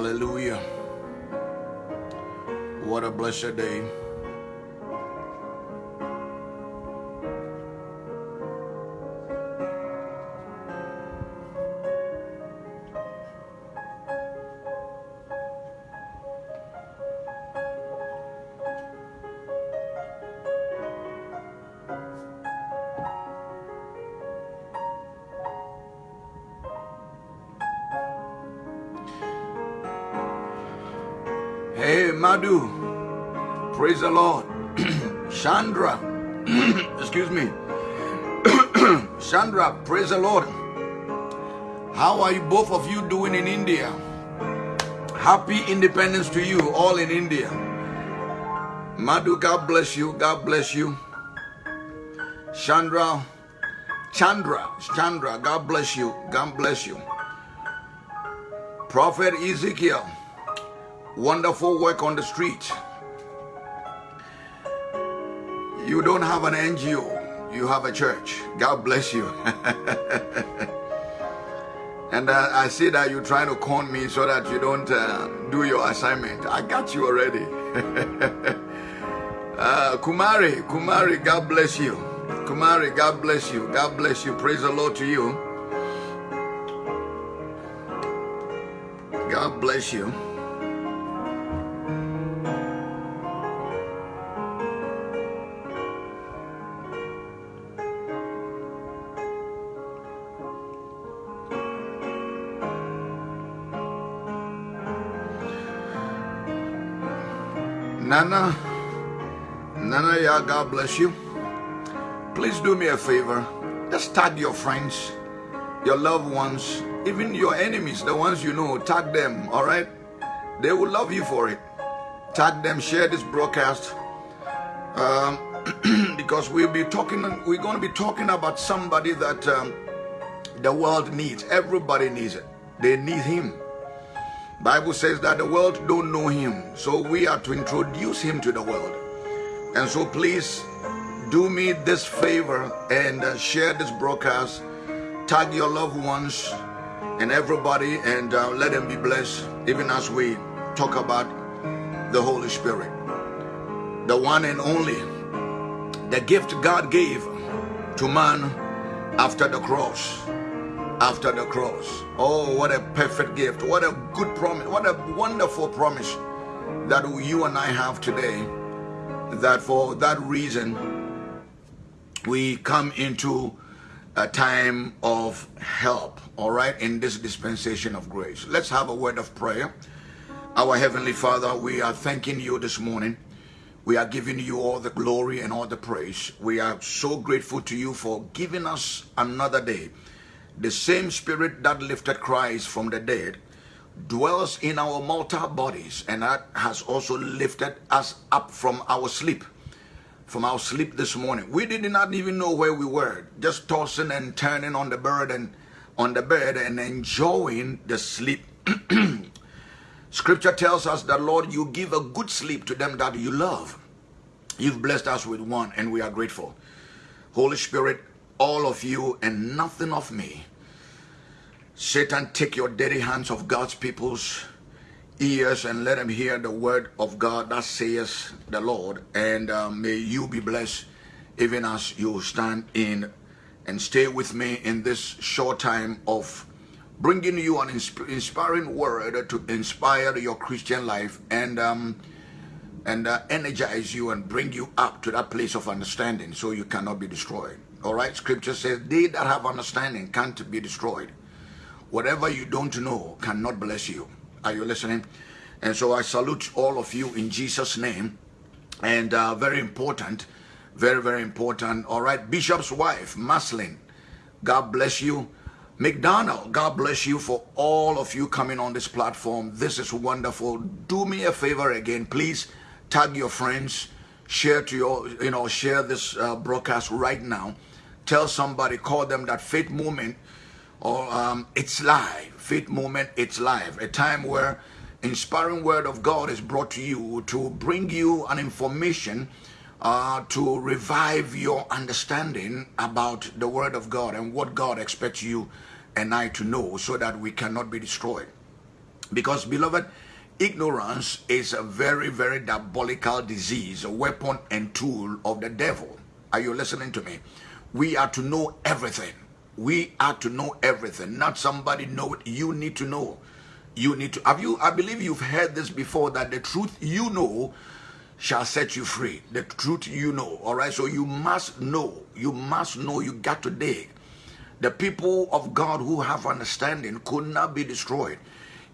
Hallelujah. What a blessed day. Both of you doing in India? Happy independence to you all in India. Madhu, God bless you. God bless you. Chandra, Chandra, Chandra, God bless you. God bless you. Prophet Ezekiel, wonderful work on the street. You don't have an NGO, you have a church. God bless you. and uh, I see that you're trying to con me so that you don't uh, do your assignment. I got you already. uh, Kumari, Kumari, God bless you. Kumari, God bless you. God bless you. Praise the Lord to you. God bless you. Nana, Nana, yeah, God bless you. Please do me a favor. Just tag your friends, your loved ones, even your enemies, the ones you know, tag them, all right? They will love you for it. Tag them, share this broadcast. Um, because we'll be talking, we're going to be talking about somebody that um, the world needs. Everybody needs it. They need him. Bible says that the world don't know him. So we are to introduce him to the world. And so please do me this favor and uh, share this broadcast. Tag your loved ones and everybody and uh, let them be blessed even as we talk about the Holy Spirit. The one and only, the gift God gave to man after the cross after the cross. Oh, what a perfect gift. What a good promise. What a wonderful promise that you and I have today. That for that reason, we come into a time of help, all right, in this dispensation of grace. Let's have a word of prayer. Our Heavenly Father, we are thanking you this morning. We are giving you all the glory and all the praise. We are so grateful to you for giving us another day the same spirit that lifted Christ from the dead dwells in our mortal bodies and that has also lifted us up from our sleep from our sleep this morning. We did not even know where we were just tossing and turning on the bed and on the bed and enjoying the sleep. Scripture tells us that lord you give a good sleep to them that you love. You've blessed us with one and we are grateful. Holy spirit all of you and nothing of me. Satan, take your dirty hands of God's people's ears and let them hear the word of God that says the Lord. And uh, may you be blessed even as you stand in and stay with me in this short time of bringing you an insp inspiring word to inspire your Christian life and um, and uh, energize you and bring you up to that place of understanding so you cannot be destroyed. All right, scripture says, They that have understanding can't be destroyed. Whatever you don't know cannot bless you. Are you listening? And so I salute all of you in Jesus' name. And uh, very important, very, very important. All right, Bishop's wife, Maslin, God bless you. McDonald, God bless you for all of you coming on this platform. This is wonderful. Do me a favor again, please tag your friends, share to your, you know, share this uh, broadcast right now tell somebody, call them that faith moment or um, it's live. Faith moment, it's live. A time where inspiring word of God is brought to you to bring you an information uh, to revive your understanding about the word of God and what God expects you and I to know so that we cannot be destroyed. Because, beloved, ignorance is a very, very diabolical disease, a weapon and tool of the devil. Are you listening to me? We are to know everything. We are to know everything. Not somebody know it. You need to know. You need to. Have you? I believe you've heard this before that the truth you know shall set you free. The truth you know. All right. So you must know. You must know. You got to dig. The people of God who have understanding could not be destroyed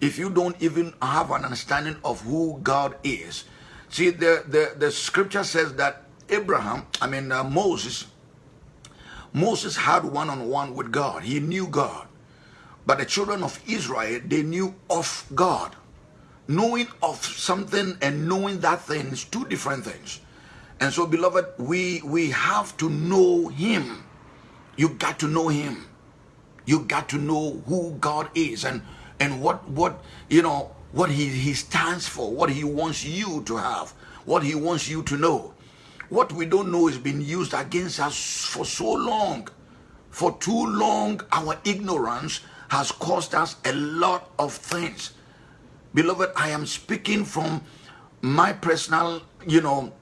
if you don't even have an understanding of who God is. See, the, the, the scripture says that Abraham, I mean, uh, Moses, Moses had one on one with God. He knew God. But the children of Israel, they knew of God. Knowing of something and knowing that thing is two different things. And so, beloved, we, we have to know Him. You got to know Him. You got to know who God is and and what what you know what he, he stands for, what he wants you to have, what he wants you to know. What we don't know is being used against us for so long. For too long, our ignorance has caused us a lot of things. Beloved, I am speaking from my personal, you know,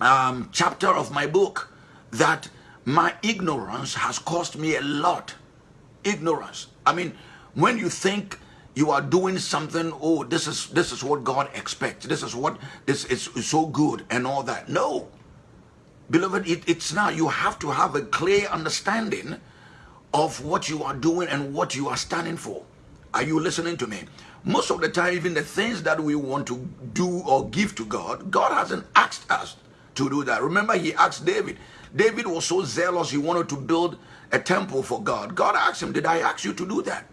um, chapter of my book that my ignorance has cost me a lot. Ignorance. I mean, when you think you are doing something oh this is this is what god expects this is what this is so good and all that no beloved it, it's not you have to have a clear understanding of what you are doing and what you are standing for. Are you listening to me? Most of the time even the things that we want to do or give to god god hasn't asked us to do that. Remember he asked david. David was so zealous he wanted to build a temple for god. God asked him did i ask you to do that?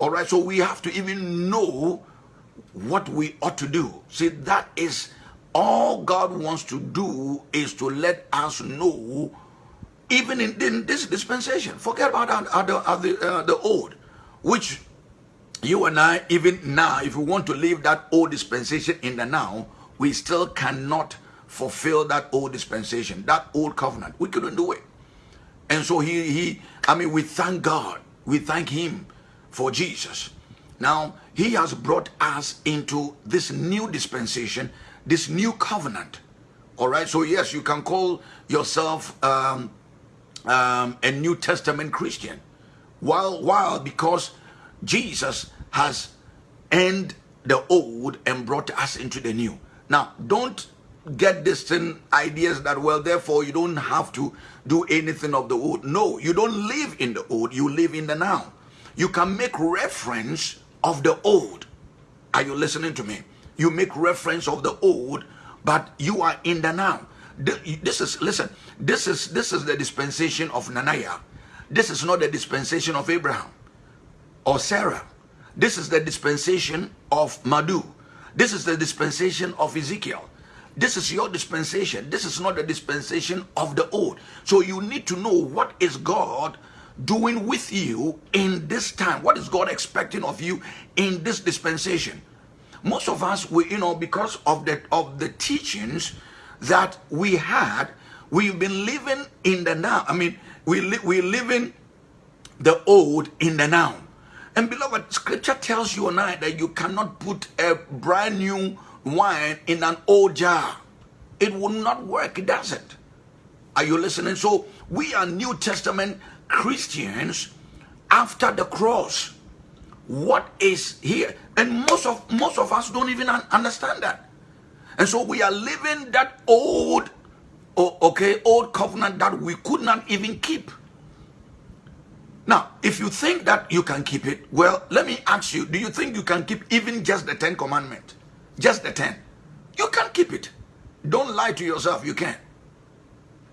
All right, so we have to even know what we ought to do. See, that is all God wants to do is to let us know, even in, in this dispensation. Forget about the, uh, the old, which you and I, even now, if we want to leave that old dispensation in the now, we still cannot fulfill that old dispensation, that old covenant. We couldn't do it. And so he, he, I mean, we thank God. We thank him for Jesus. Now, he has brought us into this new dispensation, this new covenant. All right, so yes, you can call yourself um, um, a New Testament Christian. While, while because Jesus has ended the old and brought us into the new. Now, don't get distant ideas that, well, therefore you don't have to do anything of the old. No, you don't live in the old, you live in the now you can make reference of the old. Are you listening to me? You make reference of the old, but you are in the now. This is listen. This is this is the dispensation of Nanaya. This is not the dispensation of Abraham or Sarah. This is the dispensation of Madu. This is the dispensation of Ezekiel. This is your dispensation. This is not the dispensation of the old. So you need to know what is God doing with you in this time? What is God expecting of you in this dispensation? Most of us, we, you know, because of the of the teachings that we had, we've been living in the now. I mean, we li- we're living the old in the now. And beloved, scripture tells you and I that you cannot put a brand new wine in an old jar. It will not work, it doesn't. Are you listening? So we are New Testament Christians after the cross. What is here? And most of most of us don't even understand that. And so we are living that old, okay, old covenant that we could not even keep. Now, if you think that you can keep it, well, let me ask you, do you think you can keep even just the 10 commandment? Just the 10. You can keep it. Don't lie to yourself, you can.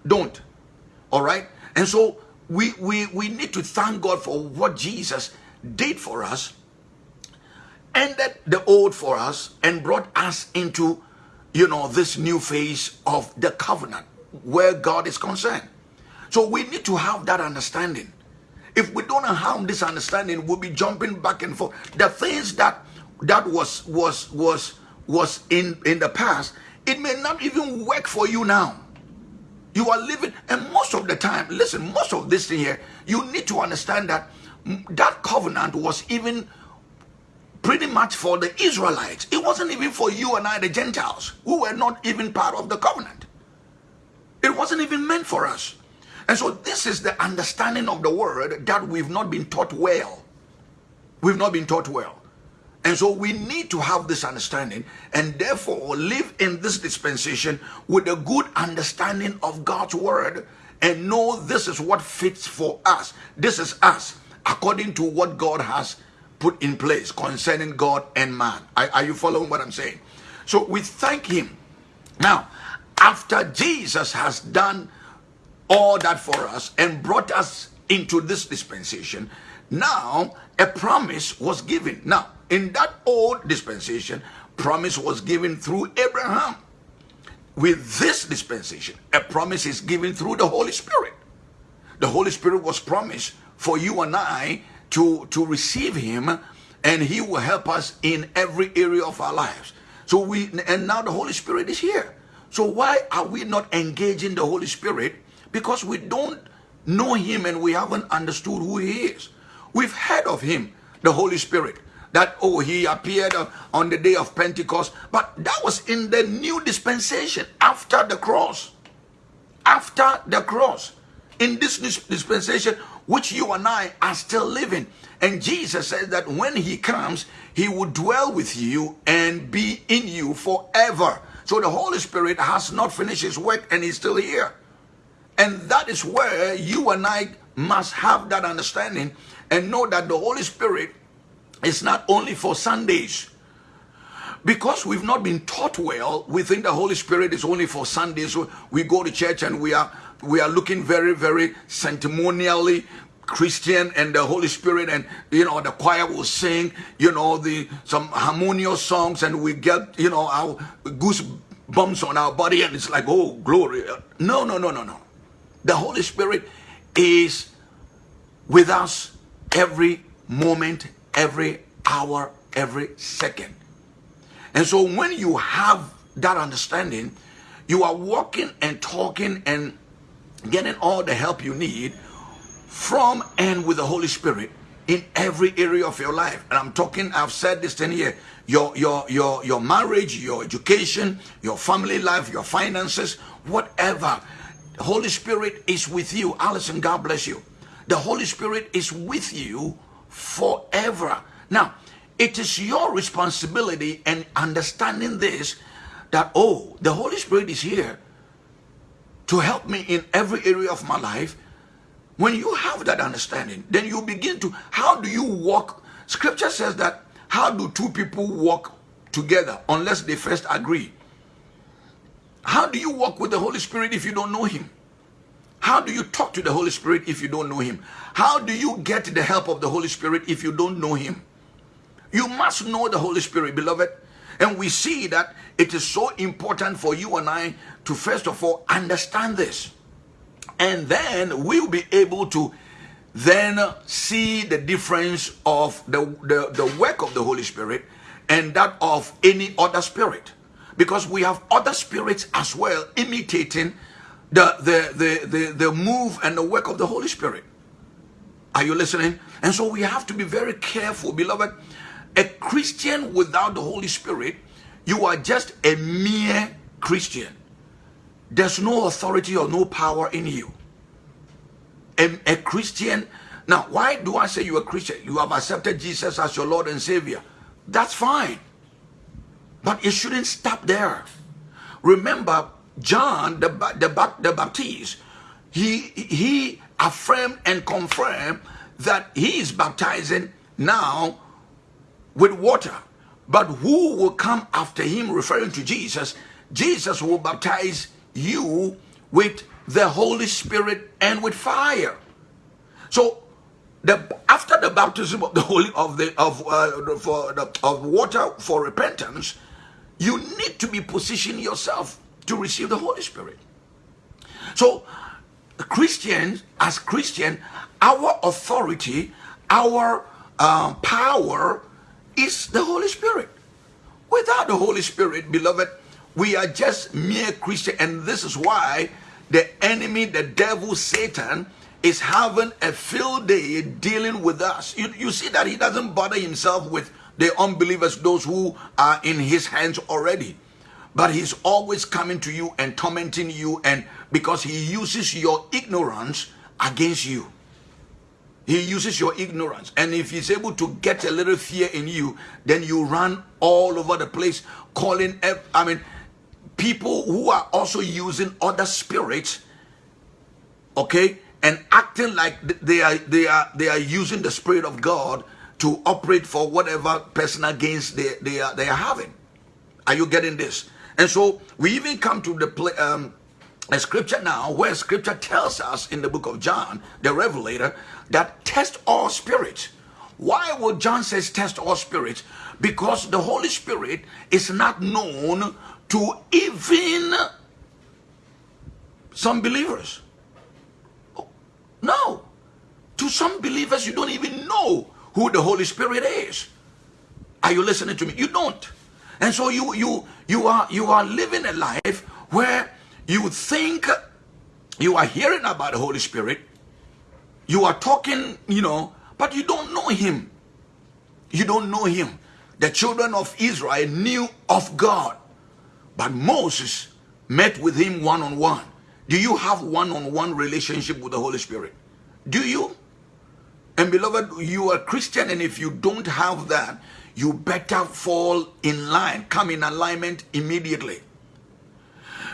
Don't. All right? And so we, we, we need to thank God for what Jesus did for us, ended the old for us, and brought us into, you know, this new phase of the covenant where God is concerned. So we need to have that understanding. If we don't have this understanding, we'll be jumping back and forth. The things that that was was was was in in the past it may not even work for you now you are living and most of the time listen most of this thing here you need to understand that that covenant was even pretty much for the israelites. It wasn't even for you and i the gentiles who were not even part of the covenant. It wasn't even meant for us. And so this is the understanding of the word that we've not been taught well. We've not been taught well. And so we need to have this understanding and therefore live in this dispensation with a good understanding of God's word and know this is what fits for us. This is us according to what God has put in place concerning God and man. Are, are you following what I'm saying? So we thank Him. Now, after Jesus has done all that for us and brought us into this dispensation, now a promise was given. Now, in that old dispensation, promise was given through Abraham. With this dispensation, a promise is given through the Holy Spirit. The Holy Spirit was promised for you and I to, to receive him and he will help us in every area of our lives. So we and now the Holy Spirit is here. So why are we not engaging the Holy Spirit? Because we don't know him and we haven't understood who he is. We've heard of him, the Holy Spirit that, oh, he appeared on the day of Pentecost. But that was in the new dispensation after the cross. After the cross. In this dispensation, which you and I are still living. And Jesus says that when he comes, he will dwell with you and be in you forever. So the Holy Spirit has not finished his work and he's still here. And that is where you and I must have that understanding and know that the Holy Spirit is not only for Sundays. Because we've not been taught well, we think the Holy Spirit is only for Sundays. We go to church and we are we are looking very, very sentimentally Christian and the Holy Spirit and you know the choir will sing, you know, the some harmonious songs and we get, you know, our goose bumps on our body and it's like, oh glory. No, no, no, no, no. The Holy Spirit is with us every moment every hour, every second. And so when you have that understanding, you are walking and talking and getting all the help you need from and with the Holy Spirit in every area of your life. And I'm talking, I've said this 10 years, your, your, your, your marriage, your education, your family life, your finances, whatever. The Holy Spirit is with you. Allison, God bless you. The Holy Spirit is with you forever. Now, it is your responsibility and understanding this that, oh, the Holy Spirit is here to help me in every area of my life. When you have that understanding, then you begin to, how do you walk? Scripture says that, how do two people walk together unless they first agree? How do you walk with the Holy Spirit if you don't know Him? How do you talk to the Holy Spirit if you don't know Him? How do you get the help of the Holy Spirit if you don't know Him? You must know the Holy Spirit, beloved. And we see that it is so important for you and I to first of all understand this. And then we'll be able to then see the difference of the, the, the work of the Holy Spirit and that of any other spirit. Because we have other spirits as well imitating the, the, the, the, the move and the work of the Holy Spirit. Are you listening? And so we have to be very careful, beloved. A Christian without the Holy Spirit, you are just a mere Christian. There's no authority or no power in you. A, a Christian, now why do I say you're a Christian? You have accepted Jesus as your Lord and Savior. That's fine. But it shouldn't stop there. Remember, John the, the, the Baptist, he, he affirmed and confirmed that he is baptizing now with water. But who will come after him, referring to Jesus? Jesus will baptize you with the Holy Spirit and with fire. So, the, after the baptism of the Holy of the of uh, for the, of water for repentance, you need to be positioning yourself to receive the Holy Spirit. So, Christians, as Christian, our authority, our um, power is the Holy Spirit. Without the Holy Spirit, beloved, we are just mere Christian, and this is why the enemy, the devil, Satan, is having a field day dealing with us. You, you see that he doesn't bother himself with the unbelievers, those who are in his hands already. But he's always coming to you and tormenting you, and because he uses your ignorance against you. He uses your ignorance. And if he's able to get a little fear in you, then you run all over the place calling, I mean, people who are also using other spirits, okay, and acting like they are they are they are using the spirit of God to operate for whatever personal gains they they are they are having. Are you getting this? And so we even come to the um, a scripture now where scripture tells us in the book of John, the revelator, that test all spirits. Why would John says test all spirits? Because the Holy Spirit is not known to even some believers. No. To some believers, you don't even know who the Holy Spirit is. Are you listening to me? You don't. And so you you you are you are living a life where you think you are hearing about the Holy Spirit, you are talking, you know, but you don't know him. You don't know him. The children of Israel knew of God. But Moses met with him one on one. Do you have one on one relationship with the Holy Spirit? Do you? And beloved, you are Christian, and if you don't have that, you better fall in line, come in alignment immediately.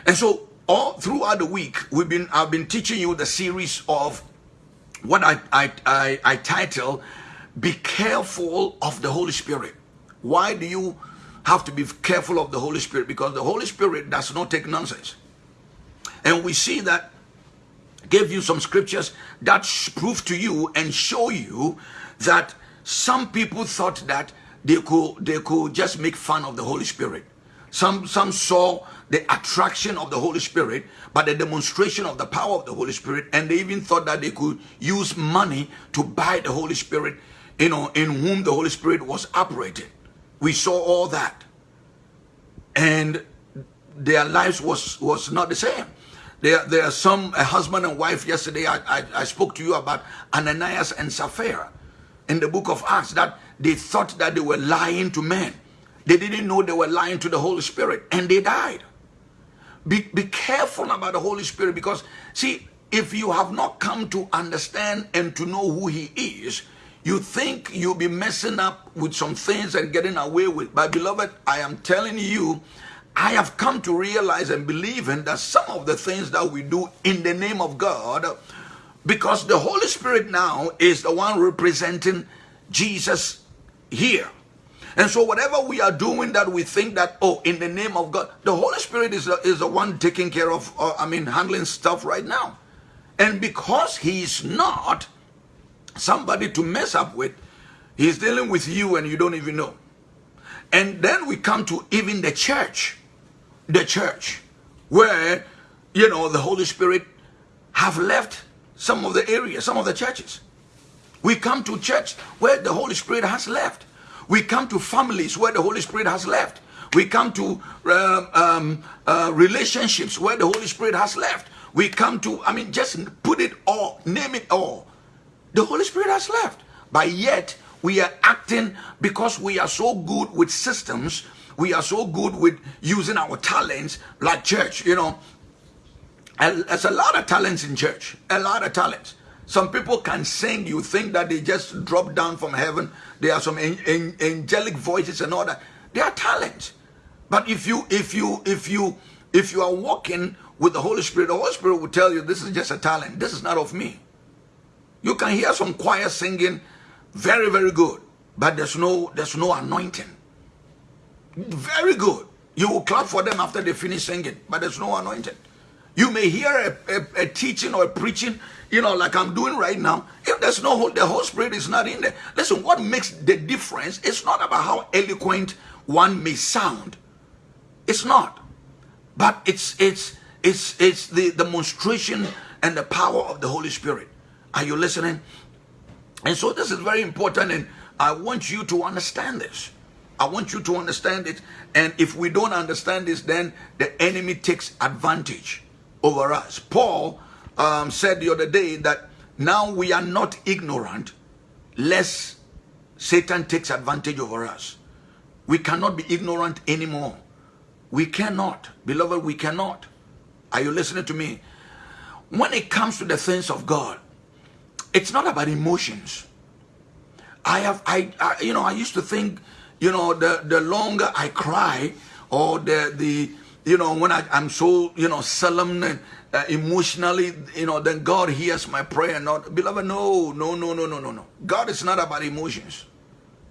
And so, all throughout the week, we've been I've been teaching you the series of what I I I, I title "Be careful of the Holy Spirit." Why do you have to be careful of the Holy Spirit because the Holy Spirit does not take nonsense. And we see that gave you some scriptures that prove to you and show you that some people thought that they could they could just make fun of the Holy Spirit. Some some saw the attraction of the Holy Spirit, but the demonstration of the power of the Holy Spirit, and they even thought that they could use money to buy the Holy Spirit, you know, in whom the Holy Spirit was operating. We saw all that. And their lives was, was not the same. There, there are some, a husband and wife, yesterday I, I, I spoke to you about Ananias and Sapphira in the book of Acts that they thought that they were lying to men. They didn't know they were lying to the Holy Spirit and they died. Be, be careful about the Holy Spirit because, see, if you have not come to understand and to know who He is, you think you'll be messing up with some things and getting away with. But beloved, I am telling you, I have come to realize and believe in that some of the things that we do in the name of God, because the Holy Spirit now is the one representing Jesus here. And so whatever we are doing that we think that, oh, in the name of God, the Holy Spirit is the, is the one taking care of, uh, I mean, handling stuff right now. And because he's not, somebody to mess up with. He's dealing with you and you don't even know. And then we come to even the church. The church. Where, you know, the Holy Spirit have left some of the areas, some of the churches. We come to church where the Holy Spirit has left. We come to families where the Holy Spirit has left. We come to uh, um, uh, relationships where the Holy Spirit has left. We come to, I mean, just put it all, name it all. The Holy Spirit has left. But yet, we are acting because we are so good with systems, we are so good with using our talents, like church, you know. There's a lot of talents in church, a lot of talents. Some people can sing, you think that they just drop down from heaven. There are some angelic voices and all that. They are talents. But if you, if you, if you, if you are walking with the Holy Spirit, the Holy Spirit will tell you this is just a talent. This is not of me. You can hear some choir singing very, very good, but there's no, there's no anointing. Very good. You will clap for them after they finish singing, but there's no anointing. You may hear a, a, a, teaching or a preaching, you know, like I'm doing right now. If there's no, the Holy Spirit is not in there. Listen, what makes the difference, it's not about how eloquent one may sound. It's not. But it's, it's, it's, it's the demonstration and the power of the Holy Spirit. Are you listening? And so this is very important. And I want you to understand this. I want you to understand it. And if we don't understand this, then the enemy takes advantage over us. Paul um, said the other day that now we are not ignorant, lest Satan takes advantage over us. We cannot be ignorant anymore. We cannot. Beloved, we cannot. Are you listening to me? When it comes to the things of God, it's not about emotions. I have, I, I you know, I used to think, you know, the, the longer I cry or the, the, you know, when I, I'm so, you know, solemn and uh, emotionally, you know, then God hears my prayer. Not, beloved, no, no, no, no, no, no, no. God is not about emotions.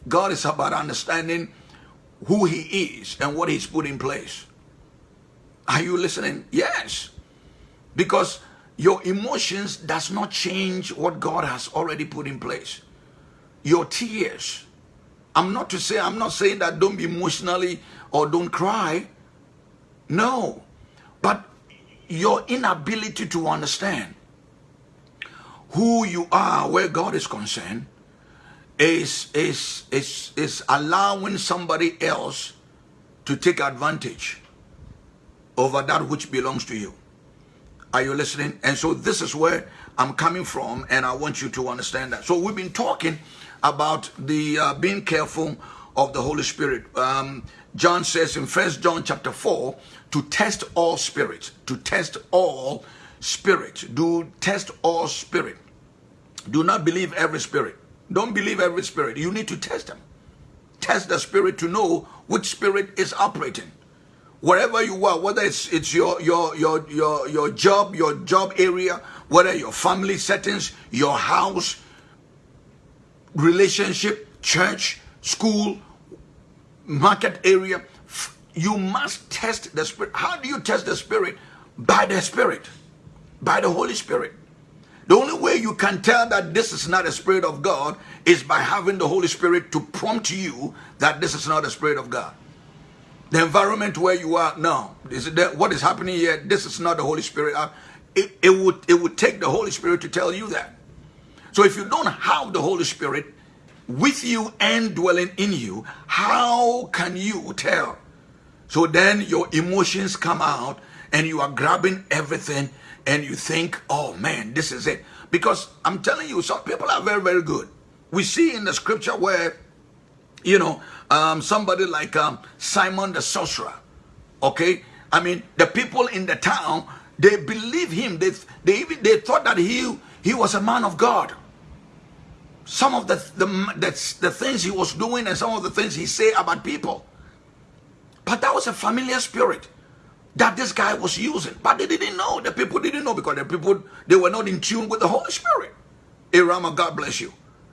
God is about understanding who he is and what he's put in place. Are you listening? Yes. Because your emotions does not change what God has already put in place. Your tears. I'm not to say, I'm not saying that don't be emotionally or don't cry. No. But your inability to understand who you are where God is concerned is, is, is, is allowing somebody else to take advantage over that which belongs to you. Are you listening? And so this is where I'm coming from, and I want you to understand that. So we've been talking about the uh, being careful of the Holy Spirit. Um, John says in First John chapter 4 to test all spirits, to test all spirits, do test all spirit. Do not believe every spirit don't believe every spirit. You need to test them. Test the spirit to know which spirit is operating. Wherever you are, whether it's it's your your your your your job, your job area, whether your family settings, your house, relationship, church, school, market area, you must test the spirit. How do you test the spirit? By the spirit, by the Holy Spirit. The only way you can tell that this is not a spirit of God is by having the Holy Spirit to prompt you that this is not a spirit of God. The environment where you are now, is that what is happening here, this is not the Holy Spirit. Uh, it, it, would, it would take the Holy Spirit to tell you that. So if you don't have the Holy Spirit with you and dwelling in you, how can you tell? So then your emotions come out and you are grabbing everything and you think, oh man, this is it. Because I'm telling you, some people are very, very good. We see in the scripture where, you know, um, somebody like um, Simon the sorcerer, okay? I mean, the people in the town, they believe him. They, they even they thought that he, he was a man of God. Some of the, the, the, the things he was doing and some of the things he said about people. But that was a familiar spirit that this guy was using. But they didn't know. The people didn't know because the people, they were not in tune with the Holy Spirit. Irama, God bless you.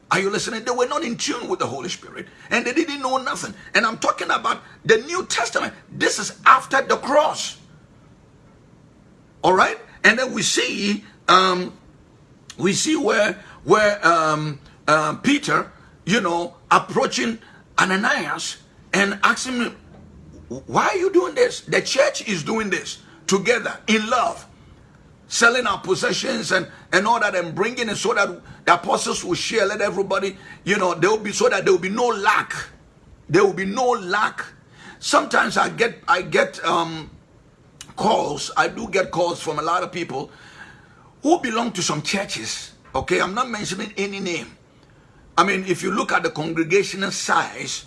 Are you listening? They were not in tune with the Holy Spirit and they didn't know nothing. And I'm talking about the New Testament. This is after the cross. All right? And then we see um we see where where um uh, Peter, you know, approaching Ananias and asking him, why are you doing this? The church is doing this together in love, selling our possessions and, and all that and bringing it so that the apostles will share, let everybody, you know, there will be so that there will be no lack. There will be no lack. Sometimes I get, I get um, calls, I do get calls from a lot of people who belong to some churches. Okay, I'm not mentioning any name. I mean, if you look at the congregational size,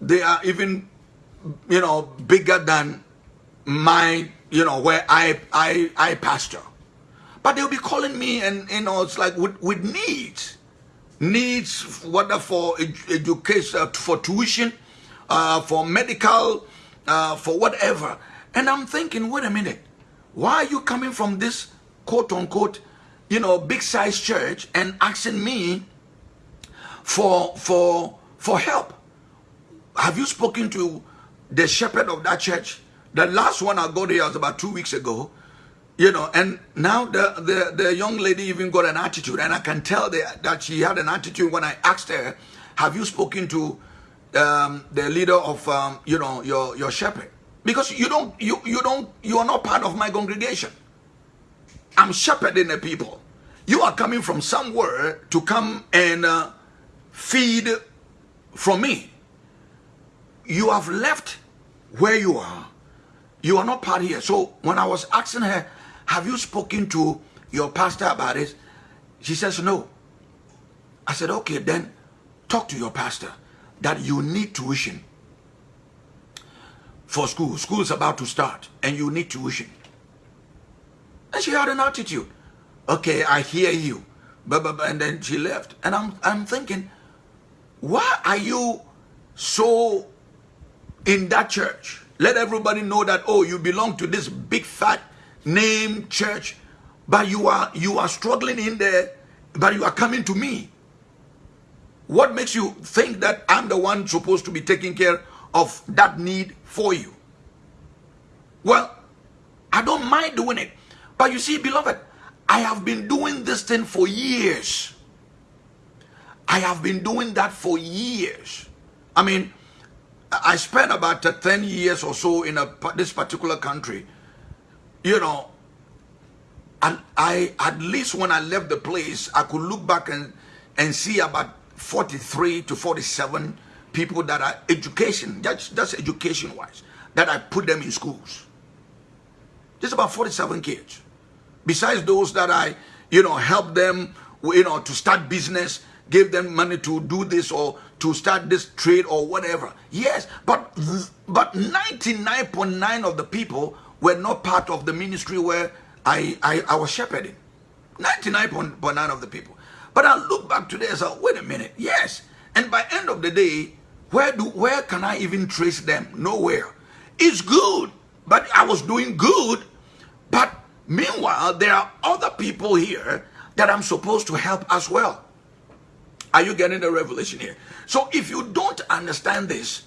they are even you know, bigger than my, you know, where I, I, I pastor. But they'll be calling me and, you know, it's like with, with needs. Needs, whether for education, uh, for tuition, uh, for medical, uh, for whatever. And I'm thinking, wait a minute, why are you coming from this quote unquote, you know, big size church and asking me for, for, for help? Have you spoken to the shepherd of that church. The last one I got here was about two weeks ago. You know, and now the, the, the young lady even got an attitude, and I can tell that, that she had an attitude when I asked her, have you spoken to um, the leader of, um, you know, your, your shepherd? Because you don't, you, you don't, you are not part of my congregation. I'm shepherding the people. You are coming from somewhere to come and uh, feed from me. You have left where you are. You are not part here. So when I was asking her, have you spoken to your pastor about it? She says, no. I said, okay, then talk to your pastor that you need tuition for school. School is about to start and you need tuition. And she had an attitude. Okay, I hear you. And then she left. And I'm, I'm thinking, why are you so in that church? Let everybody know that, oh, you belong to this big fat name church, but you are you are struggling in there, but you are coming to me. What makes you think that I'm the one supposed to be taking care of that need for you? Well, I don't mind doing it. But you see, beloved, I have been doing this thing for years. I have been doing that for years. I mean, I spent about 10 years or so in a, this particular country. You know, and I, at least when I left the place, I could look back and, and see about 43 to 47 people that are education, that's, that's education wise, that I put them in schools. Just about 47 kids. Besides those that I, you know, help them, you know, to start business, give them money to do this or to start this trade or whatever. Yes, but but 99.9 of the people were not part of the ministry where I, I, I was shepherding. 99.9 of the people. But I look back today and say, wait a minute, yes. And by end of the day, where do where can I even trace them? Nowhere. It's good, but I was doing good. But meanwhile, there are other people here that I'm supposed to help as well. Are you getting the revelation here? So if you don't understand this,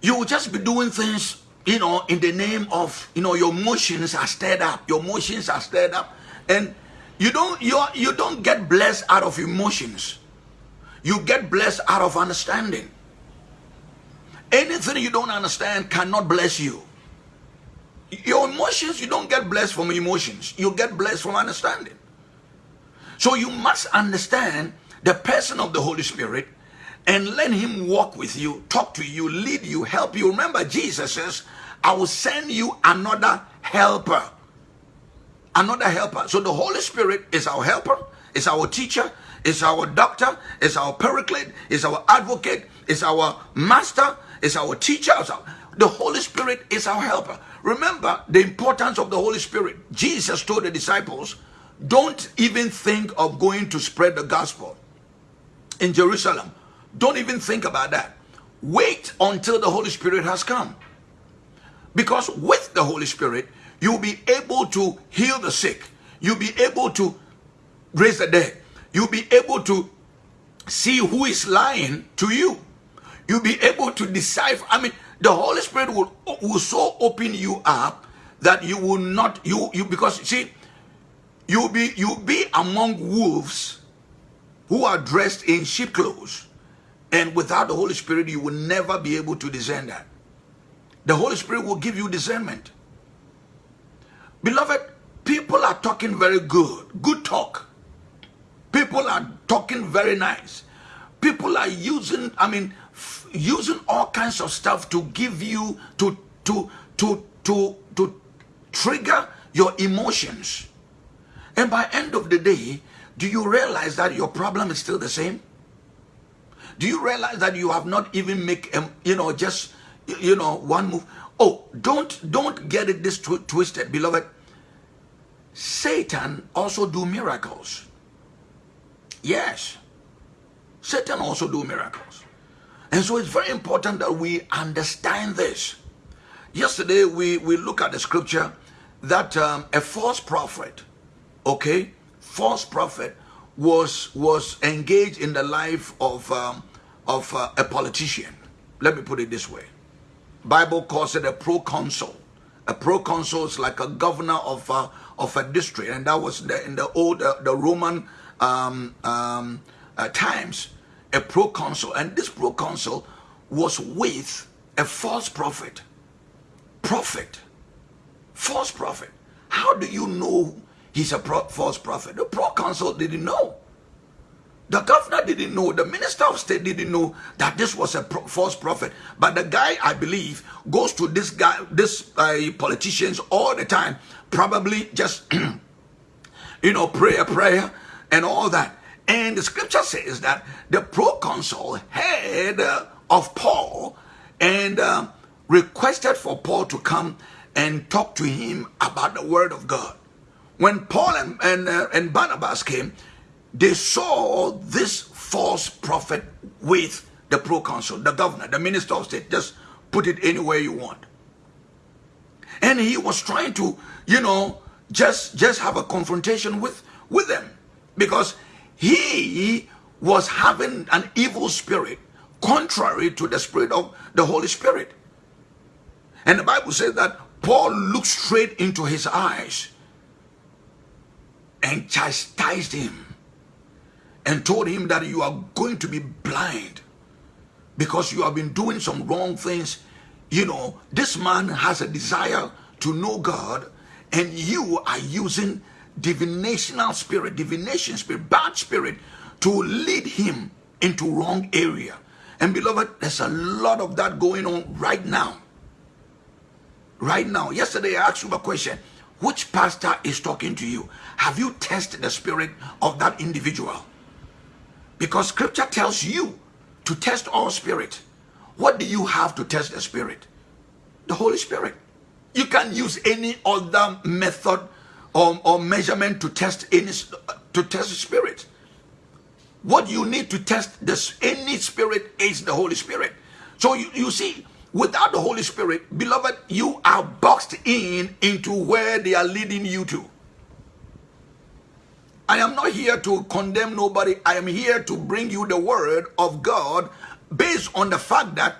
you will just be doing things, you know, in the name of, you know, your emotions are stirred up. Your emotions are stirred up. And you don't you you don't get blessed out of emotions. You get blessed out of understanding. Anything you don't understand cannot bless you. Your emotions, you don't get blessed from emotions. You get blessed from understanding. So you must understand the person of the Holy Spirit and let him walk with you, talk to you, lead you, help you. Remember, Jesus says, I will send you another helper. Another helper. So the Holy Spirit is our helper, is our teacher, is our doctor, is our paraclete, is our advocate, is our master, is our teacher. The Holy Spirit is our helper. Remember the importance of the Holy Spirit. Jesus told the disciples, don't even think of going to spread the gospel in Jerusalem. Don't even think about that. Wait until the Holy Spirit has come. Because with the Holy Spirit, you'll be able to heal the sick. You'll be able to raise the dead. You'll be able to see who is lying to you. You'll be able to decipher. I mean, the Holy Spirit will, will so open you up that you will not, you, you, because see, you'll be, you'll be among wolves who are dressed in sheep clothes. And without the Holy Spirit, you will never be able to discern that. The Holy Spirit will give you discernment. Beloved, people are talking very good. Good talk. People are talking very nice. People are using, I mean, using all kinds of stuff to give you, to, to, to, to, to trigger your emotions. And by end of the day, do you realize that your problem is still the same? Do you realize that you have not even make, um, you know, just, you know, one move? Oh, don't, don't get it this tw twisted, beloved. Satan also do miracles. Yes. Satan also do miracles. And so it's very important that we understand this. Yesterday, we, we look at the scripture that um, a false prophet, okay, false prophet was was engaged in the life of um, of uh, a politician. Let me put it this way. Bible calls it a proconsul. A proconsul is like a governor of uh, of a district, and that was the, in the old uh, the Roman um, um, uh, times. A proconsul, and this proconsul was with a false prophet. Prophet, false prophet. How do you know he's a pro false prophet? The proconsul didn't know. The governor didn't know, the minister of state didn't know that this was a pro false prophet. But the guy, I believe, goes to this guy, this uh, politicians all the time, probably just, you know, prayer, prayer, and all that. And the scripture says that the proconsul heard uh, of Paul and uh, requested for Paul to come and talk to him about the word of God. When Paul and, and, uh, and Barnabas came, they saw this false prophet with the proconsul, the governor, the minister of state. Just put it anywhere you want. And he was trying to, you know, just just have a confrontation with with them because he was having an evil spirit contrary to the spirit of the Holy Spirit. And the Bible says that Paul looked straight into his eyes and chastised him and told him that you are going to be blind because you have been doing some wrong things. You know, this man has a desire to know God and you are using divinational spirit, divination spirit, bad spirit to lead him into wrong area. And beloved, there's a lot of that going on right now. Right now. Yesterday I asked you a question. Which pastor is talking to you? Have you tested the spirit of that individual? Because scripture tells you to test all spirit. What do you have to test the spirit? The Holy Spirit. You can't use any other method or, or measurement to test any to test spirit. What you need to test this any spirit is the Holy Spirit. So you, you see, without the Holy Spirit, beloved, you are boxed in into where they are leading you to. I am not here to condemn nobody. I am here to bring you the word of God based on the fact that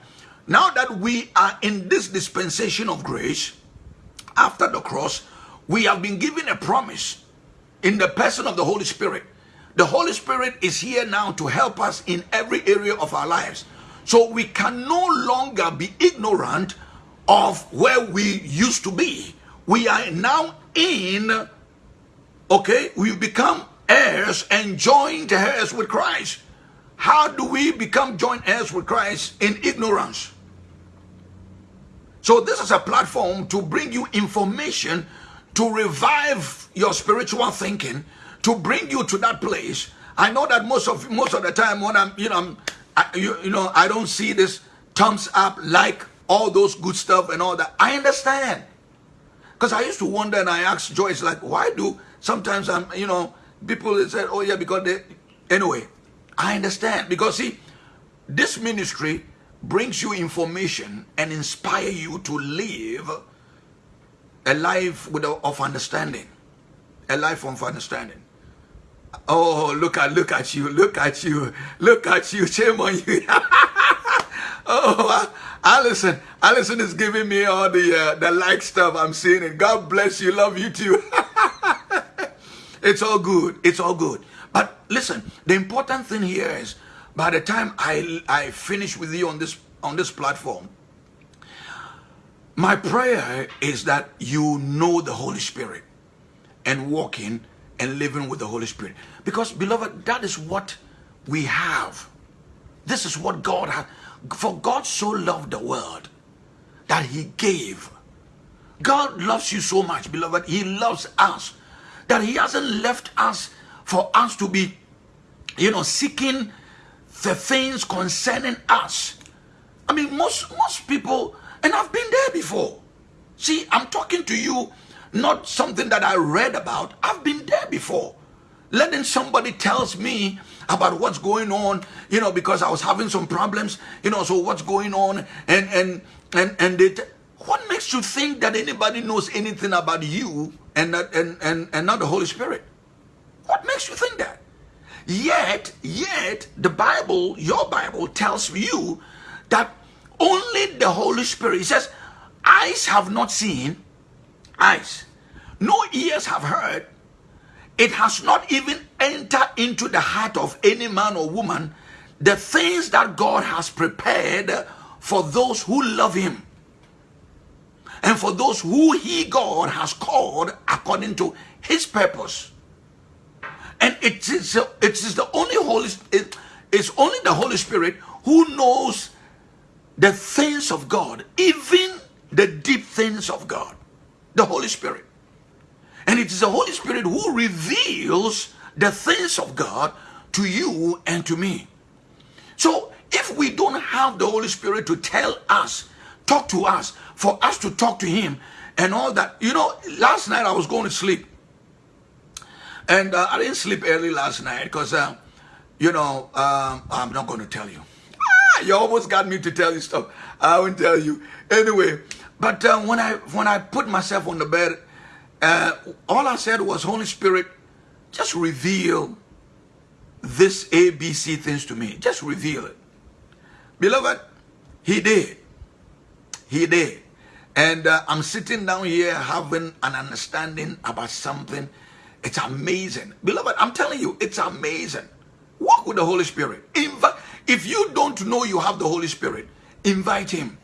now that we are in this dispensation of grace, after the cross, we have been given a promise in the person of the Holy Spirit. The Holy Spirit is here now to help us in every area of our lives. So we can no longer be ignorant of where we used to be. We are now in okay, we become heirs and joint heirs with Christ. How do we become joint heirs with Christ in ignorance? So this is a platform to bring you information to revive your spiritual thinking, to bring you to that place. I know that most of most of the time when I'm, you know, I'm, I, you, you know, I don't see this thumbs up, like all those good stuff and all that. I understand. Because I used to wonder and I asked Joyce, like, why do Sometimes I'm, you know, people say, oh yeah, because they, anyway, I understand. Because see, this ministry brings you information and inspire you to live a life with of understanding. A life of understanding. Oh, look at look at you, look at you, look at you, shame on you. oh, Allison, Allison is giving me all the uh, the like stuff I'm seeing, and God bless you, love you too. It's all good. It's all good. But listen, the important thing here is by the time I, I finish with you on this on this platform, my prayer is that you know the Holy Spirit and walking and living with the Holy Spirit. Because, beloved, that is what we have. This is what God has. For God so loved the world that he gave. God loves you so much, beloved. He loves us that he hasn't left us for us to be, you know, seeking the things concerning us. I mean, most most people, and I've been there before. See, I'm talking to you, not something that I read about. I've been there before. Letting somebody tells me about what's going on, you know, because I was having some problems, you know, so what's going on, and and and and they. What makes you think that anybody knows anything about you and, not, and, and, and not the Holy Spirit? What makes you think that? Yet, yet, the Bible, your Bible tells you that only the Holy Spirit, it says, eyes have not seen, eyes, no ears have heard, it has not even entered into the heart of any man or woman the things that God has prepared for those who love Him and for those who he God has called according to his purpose. And it is, it is the only Holy it, it's only the Holy Spirit who knows the things of God, even the deep things of God. The Holy Spirit. And it is the Holy Spirit who reveals the things of God to you and to me. So if we don't have the Holy Spirit to tell us, talk to us, for us to talk to Him and all that, you know, last night I was going to sleep. And uh, I didn't sleep early last night because, uh, you know, um, I'm not going to tell you. Ah, you almost got me to tell you stuff. I won't tell you. Anyway, but uh, when I when I put myself on the bed, uh, all I said was, Holy Spirit, just reveal this ABC things to me. Just reveal it. Beloved, he did. He did. And uh, I'm sitting down here having an understanding about something it's amazing. Beloved, I'm telling you, it's amazing. Walk with the Holy Spirit. Invite. If you don't know you have the Holy Spirit, invite him.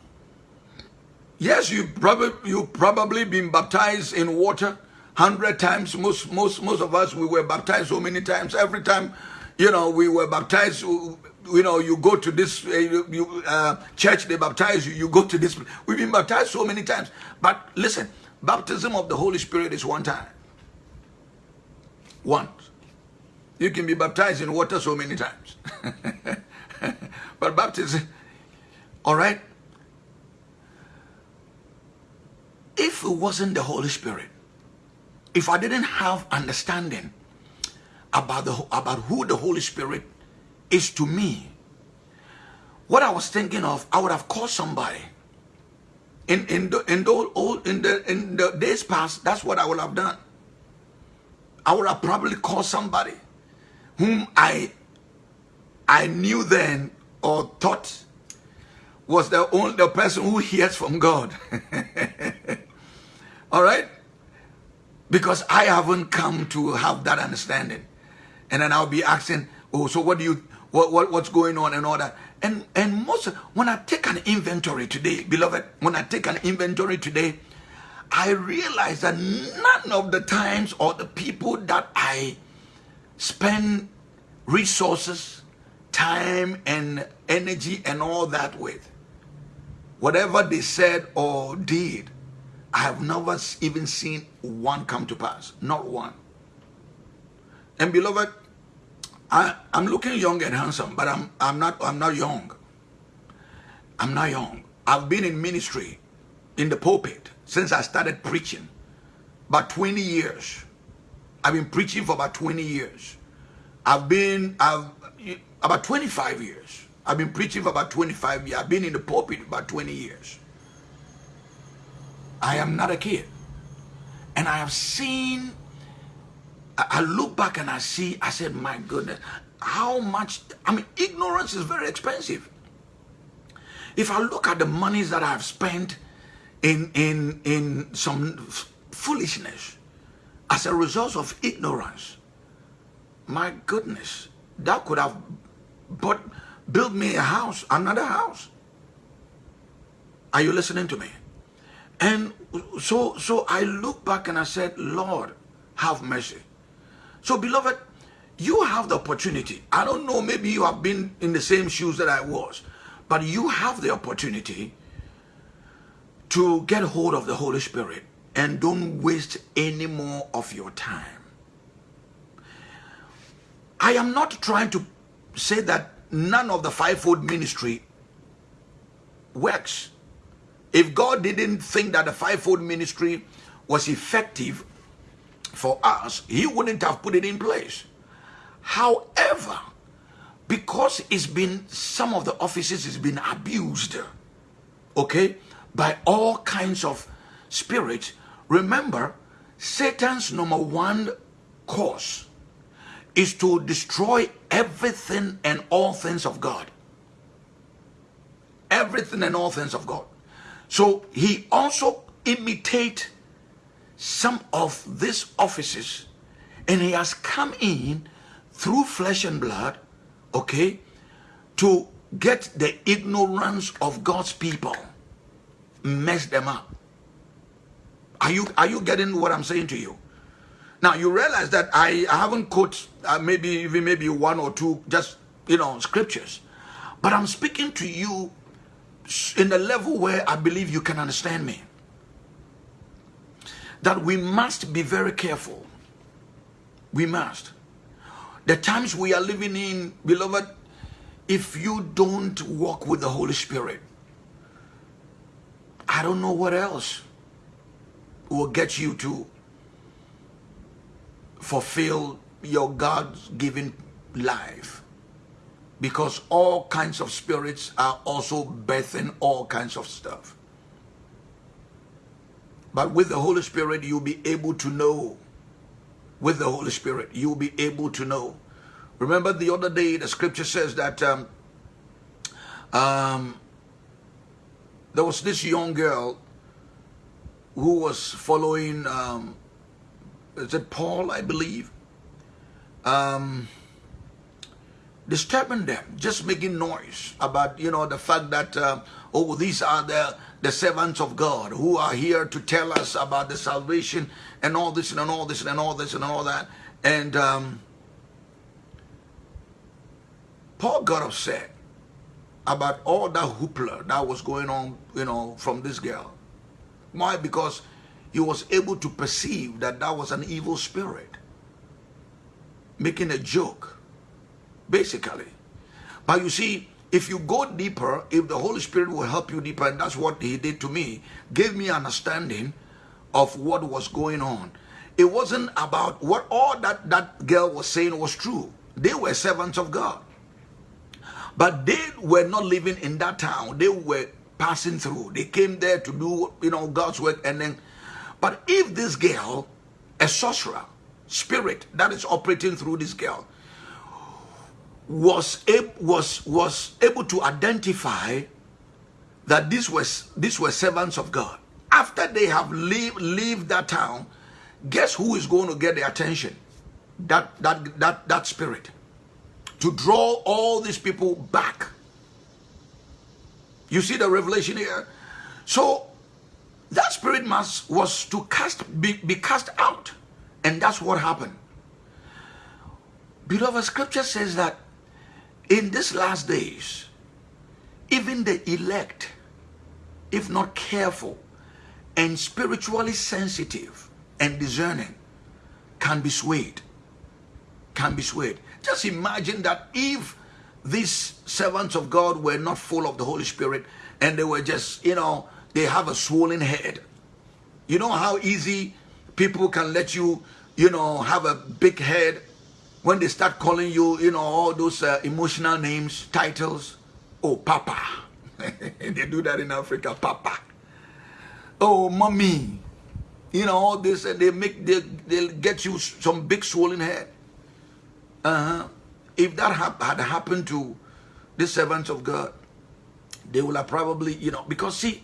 Yes, you probably you probably been baptized in water hundred times. Most most most of us we were baptized so many times. Every time, you know, we were baptized. You know, you go to this uh, you, uh, church, they baptize you. You go to this. We've been baptized so many times. But listen, baptism of the Holy Spirit is one time. Once. You can be baptized in water so many times. but baptism, all right? If it wasn't the Holy Spirit, if I didn't have understanding about, the, about who the Holy Spirit is to me, what I was thinking of, I would have called somebody. In, in, the, in, the, old, in, the, in the days past, that's what I would have done. I would have probably called somebody whom I I knew then or thought was the only the person who hears from God. All right? Because I haven't come to have that understanding. And then I'll be asking, oh, so what do you what, what what's going on and all that. And and most when I take an inventory today, beloved, when I take an inventory today, I realize that none of the times or the people that I spend resources, time, and energy and all that with, whatever they said or did, I have never even seen one come to pass. Not one. And beloved, I, I'm looking young and handsome, but I'm I'm not I'm not young. I'm not young. I've been in ministry in the pulpit since I started preaching. About 20 years. I've been preaching for about 20 years. I've been I've about 25 years. I've been preaching for about 25 years. I've been in the pulpit about 20 years. I am not a kid. And I have seen, I look back and I see, I said, my goodness, how much, I mean, ignorance is very expensive. If I look at the monies that I've spent in, in, in some foolishness as a result of ignorance. My goodness, that could have but built me a house, another house. Are you listening to me? And so, so I look back and I said, Lord, have mercy. So beloved, you have the opportunity. I don't know, maybe you have been in the same shoes that I was, but you have the opportunity to get hold of the Holy Spirit and don't waste any more of your time. I am not trying to say that none of the fivefold ministry works. If God didn't think that the fivefold ministry was effective for us, he wouldn't have put it in place. However, because it's been, some of the offices has been abused, okay? by all kinds of spirits. Remember, Satan's number one cause is to destroy everything and all things of God. Everything and all things of God. So he also imitate some of these offices and he has come in through flesh and blood, okay, to get the ignorance of God's people mess them up. Are you, are you getting what I'm saying to you? Now you realize that I, haven't quote uh, maybe even maybe one or two just you know scriptures, but I'm speaking to you in a level where I believe you can understand me. That we must be very careful. We must. The times we are living in, beloved, if you don't walk with the Holy Spirit, I don't know what else will get you to fulfill your God-given life. Because all kinds of spirits are also birthing all kinds of stuff. But with the Holy Spirit, you'll be able to know. With the Holy Spirit, you'll be able to know. Remember the other day, the scripture says that um, um, there was this young girl who was following, um, is it Paul, I believe? Um, disturbing them, just making noise about, you know, the fact that, uh, oh, these are the, the servants of God who are here to tell us about the salvation and all this and all this and all this and all that. And um, Paul got upset about all that hoopla that was going on, you know, from this girl. Why? Because he was able to perceive that that was an evil spirit making a joke, basically. But you see, if you go deeper, if the Holy Spirit will help you deeper, and that's what he did to me, gave me understanding of what was going on. It wasn't about what all that that girl was saying was true. They were servants of God. But they were not living in that town. They were passing through. They came there to do, you know, God's work. And then, but if this girl, a sorcerer, spirit that is operating through this girl, was was was able to identify that this was these were servants of God. After they have leave leave that town, guess who is going to get the attention? That that that that spirit to draw all these people back. You see the revelation here? So spirit must was to cast be, be cast out. And that's what happened. Beloved, scripture says that in these last days, even the elect, if not careful and spiritually sensitive and discerning, can be swayed. Can be swayed. Just imagine that if these servants of God were not full of the Holy Spirit and they were just, you know, they have a swollen head. You know how easy people can let you, you know, have a big head when they start calling you, you know, all those uh, emotional names, titles. Oh, Papa. they do that in Africa, Papa. Oh, Mommy. You know, all this, and they make, they, they'll get you some big swollen head. Uh-huh. If that ha had happened to the servants of God, they will have probably, you know, because see,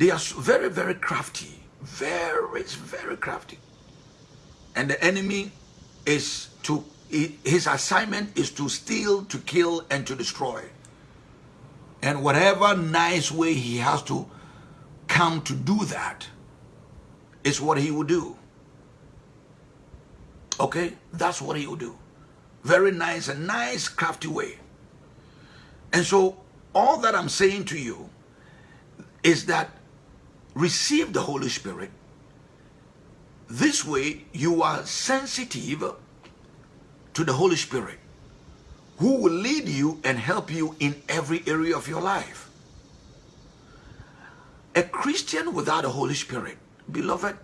they are very, very crafty. Very, very crafty. And the enemy is to, his assignment is to steal, to kill, and to destroy. And whatever nice way he has to come to do that is what he will do. Okay? That's what he will do. Very nice, a nice, crafty way. And so, all that I'm saying to you is that receive the Holy Spirit. This way, you are sensitive to the Holy Spirit, who will lead you and help you in every area of your life. A Christian without the Holy Spirit, beloved,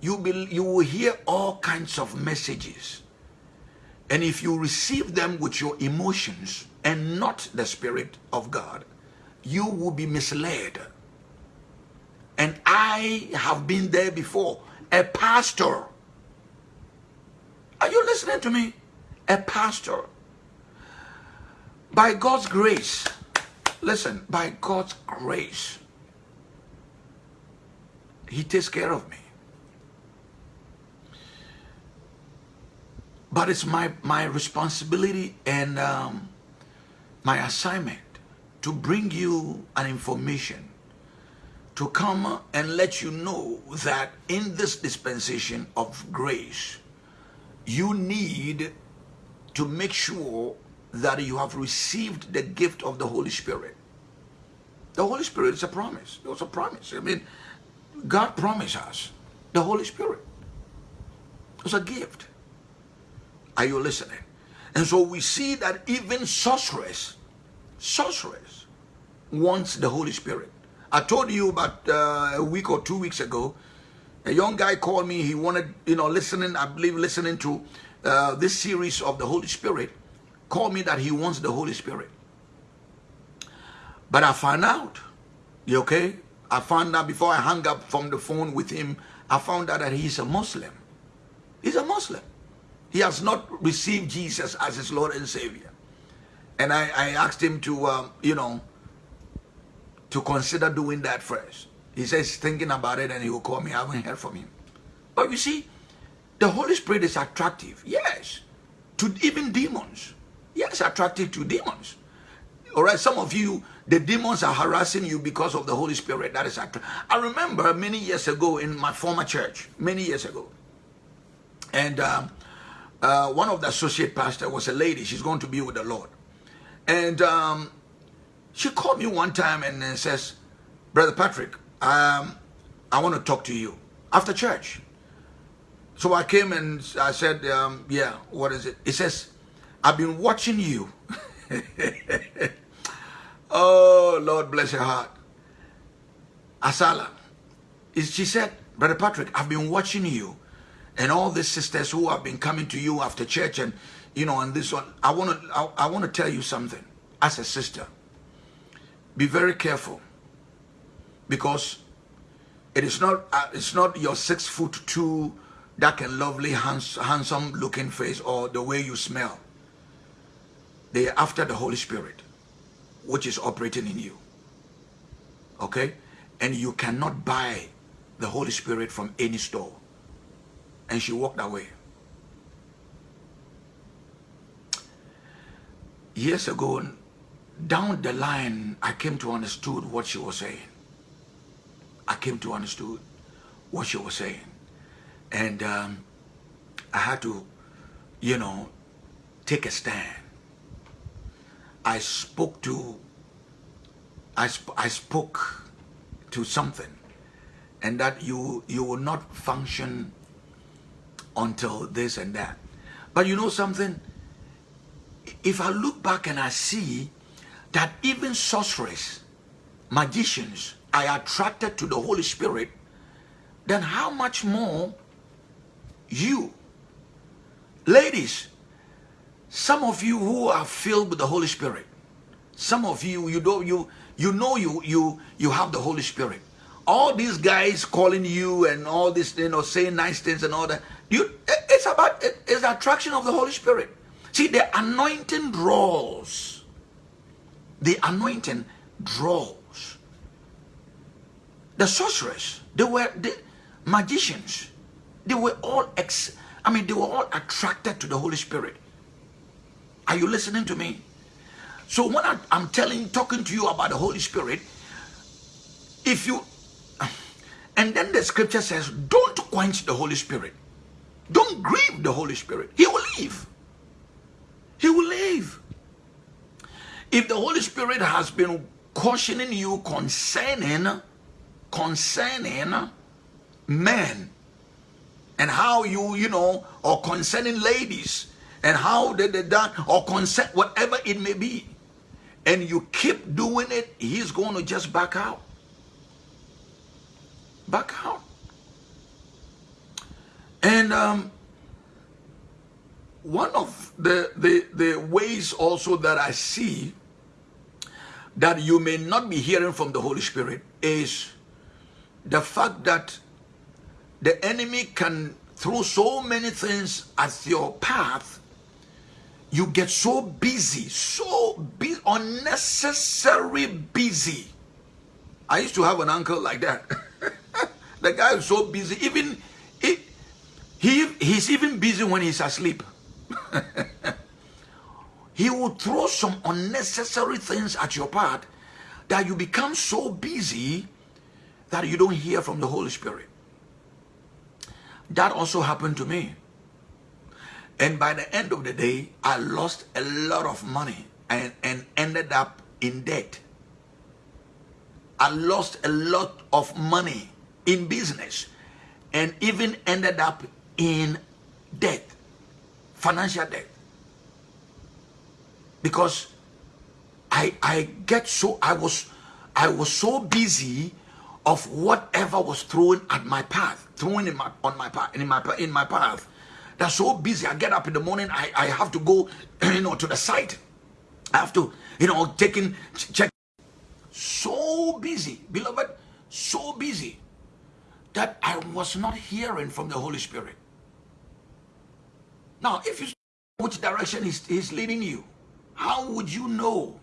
you, be, you will hear all kinds of messages. And if you receive them with your emotions and not the Spirit of God, you will be misled. And I have been there before. A pastor. Are you listening to me? A pastor. By God's grace, listen, by God's grace, He takes care of me. But it's my, my responsibility and um, my assignment to bring you an information to come and let you know that in this dispensation of grace, you need to make sure that you have received the gift of the Holy Spirit. The Holy Spirit is a promise. It was a promise. I mean, God promised us the Holy Spirit. It was a gift. Are you listening? And so we see that even sorceress, sorceress wants the Holy Spirit. I told you about uh, a week or two weeks ago, a young guy called me. He wanted, you know, listening, I believe, listening to uh, this series of the Holy Spirit, called me that he wants the Holy Spirit. But I found out, you okay? I found out before I hung up from the phone with him, I found out that he's a Muslim. He's a Muslim. He has not received Jesus as his Lord and Savior. And I, I asked him to, um, you know, to consider doing that first. He says thinking about it and he will call me. I haven't heard from him. But you see, the Holy Spirit is attractive, yes, to even demons. Yes, attractive to demons. All right, some of you, the demons are harassing you because of the Holy Spirit. That is attractive. I remember many years ago in my former church, many years ago, and um, uh, one of the associate pastor was a lady. She's going to be with the Lord. And um, she called me one time and uh, says, Brother Patrick, um, I want to talk to you after church. So I came and I said, um, yeah, what is it? He says, I've been watching you. oh, Lord bless your heart. Asala. She said, Brother Patrick, I've been watching you and all these sisters who have been coming to you after church and, you know, and this one. I want to, I, I want to tell you something as a sister be very careful. Because it is not uh, it's not your six foot two dark and lovely hands, handsome looking face or the way you smell. They are after the holy spirit which is operating in you. Okay? And you cannot buy the holy spirit from any store. And she walked away. Years ago down the line, I came to understood what she was saying. I came to understood what she was saying. And um, I had to, you know, take a stand. I spoke to, I, sp I spoke to something and that you, you will not function until this and that. But you know something? If I look back and I see that even sorcerers, magicians are attracted to the Holy Spirit, then how much more you, ladies, some of you who are filled with the Holy Spirit, some of you, you know, you, you know you, you, you have the Holy Spirit. All these guys calling you and all this, you know, saying nice things and all that, you, it's about, it's the attraction of the Holy Spirit. See, the anointing draws the anointing draws. The sorcerers, they were the magicians, they were all ex, I mean, they were all attracted to the Holy Spirit. Are you listening to me? So when I, I'm telling, talking to you about the Holy Spirit, if you, and then the scripture says, don't quench the Holy Spirit. Don't grieve the Holy Spirit. He will leave. He will leave. If the Holy Spirit has been cautioning you concerning, concerning men and how you, you know, or concerning ladies and how they, they done, or concern, whatever it may be, and you keep doing it, he's going to just back out. Back out. And um, one of the, the, the ways also that I see that you may not be hearing from the Holy Spirit is the fact that the enemy can throw so many things at your path you get so busy so be unnecessary busy. I used to have an uncle like that. The guy is so busy even he, he he's even busy when he's asleep he will throw some unnecessary things at your path that you become so busy that you don't hear from the Holy Spirit. That also happened to me. And by the end of the day, I lost a lot of money and, and ended up in debt. I lost a lot of money in business and even ended up in debt, financial debt. Because I I get so I was I was so busy of whatever was thrown at my path, thrown in my on my path in my in my path. That's so busy. I get up in the morning. I, I have to go, you know, to the site. I have to, you know, taking check. So busy, beloved, so busy that I was not hearing from the Holy Spirit. Now, if you which direction is he's leading you, how would you know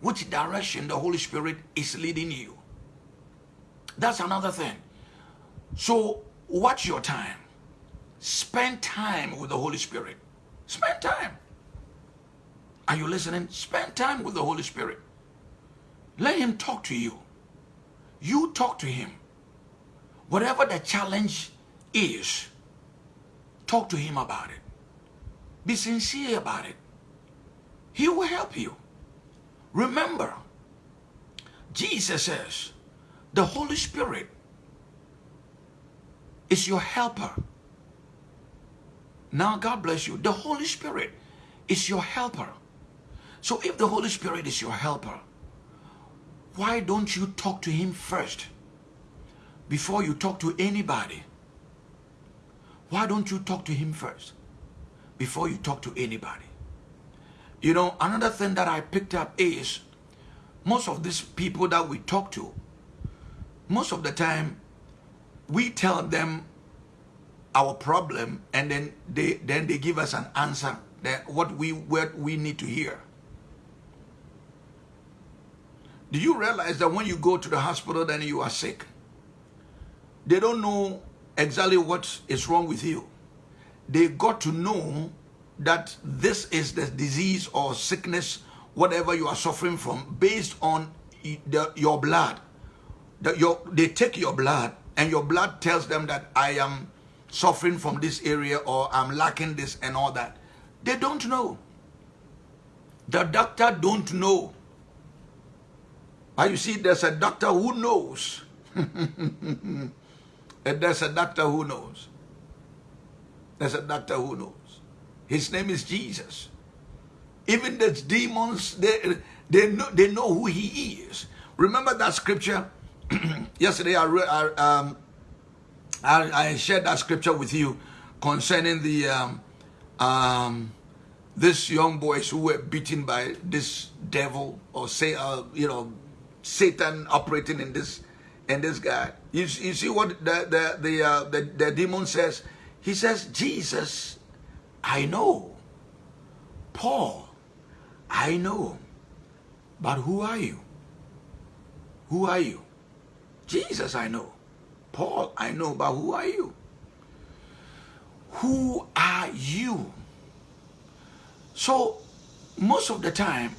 which direction the Holy Spirit is leading you? That's another thing. So watch your time. Spend time with the Holy Spirit. Spend time. Are you listening? Spend time with the Holy Spirit. Let him talk to you. You talk to him. Whatever the challenge is, talk to him about it. Be sincere about it. He will help you. Remember, Jesus says, the Holy Spirit is your helper. Now, God bless you. The Holy Spirit is your helper. So if the Holy Spirit is your helper, why don't you talk to him first before you talk to anybody? Why don't you talk to him first before you talk to anybody? You know, another thing that I picked up is most of these people that we talk to, most of the time, we tell them our problem and then they then they give us an answer that what we what we need to hear. Do you realize that when you go to the hospital then you are sick? They don't know exactly what is wrong with you. They got to know that this is the disease or sickness, whatever you are suffering from, based on the, your blood. The, your, they take your blood and your blood tells them that I am suffering from this area or I'm lacking this and all that. They don't know. The doctor don't know. But you see, there's a doctor who knows. there's a doctor who knows. There's a doctor who knows. His name is Jesus. Even the demons, they, they, know, they know who he is. Remember that scripture? Yesterday I, I, um, I, I, shared that scripture with you concerning the um, um, this young boys who were beaten by this devil or say uh, you know Satan operating in this in this guy. You, you see what the the the, uh, the the demon says? He says Jesus I know. Paul, I know. But who are you? Who are you? Jesus, I know. Paul, I know, but who are you? Who are you? So, most of the time,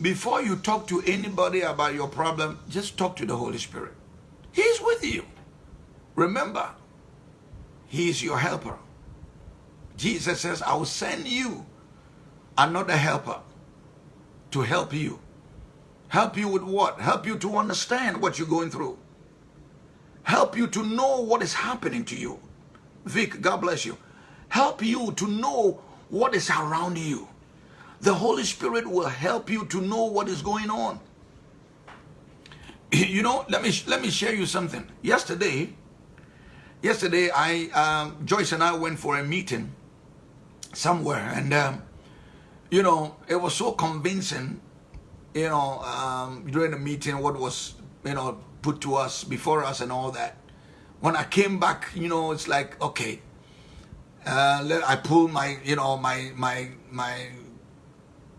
before you talk to anybody about your problem, just talk to the Holy Spirit. He's with you. Remember, He is your helper. Jesus says, I will send you another helper to help you. Help you with what? Help you to understand what you're going through. Help you to know what is happening to you. Vic, God bless you. Help you to know what is around you. The Holy Spirit will help you to know what is going on. You know, let me let me share you something. Yesterday, yesterday I um, Joyce and I went for a meeting somewhere and um, you know it was so convincing you know um, during the meeting what was you know put to us before us and all that. When i came back you know it's like okay uh, let, i pull my you know my my my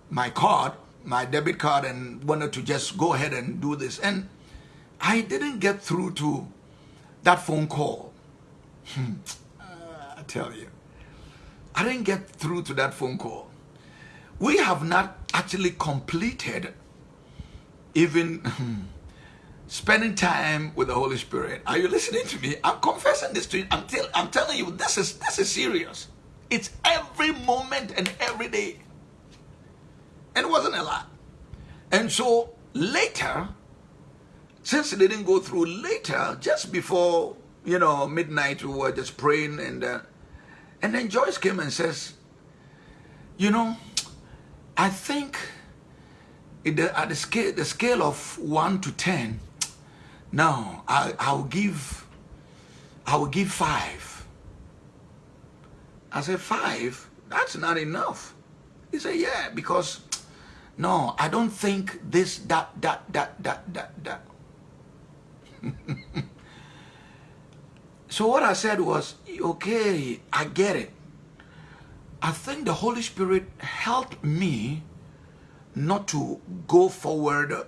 my card my debit card and wanted to just go ahead and do this. And i didn't get through to that phone call hmm. uh, i tell you I didn't get through to that phone call. We have not actually completed even spending time with the Holy Spirit. Are you listening to me? I'm confessing this to you. I'm, tell, I'm telling you, this is this is serious. It's every moment and every day. And it wasn't a lot. And so later, since it didn't go through later, just before, you know, midnight, we were just praying and uh, and then Joyce came and says, you know, I think at the scale, the scale of 1 to 10, now I, I'll give, I will give 5. I said, 5? That's not enough. He said, yeah, because, no, I don't think this, that, that, that, that, that, that. so what I said was, okay, I get it. I think the Holy Spirit helped me not to go forward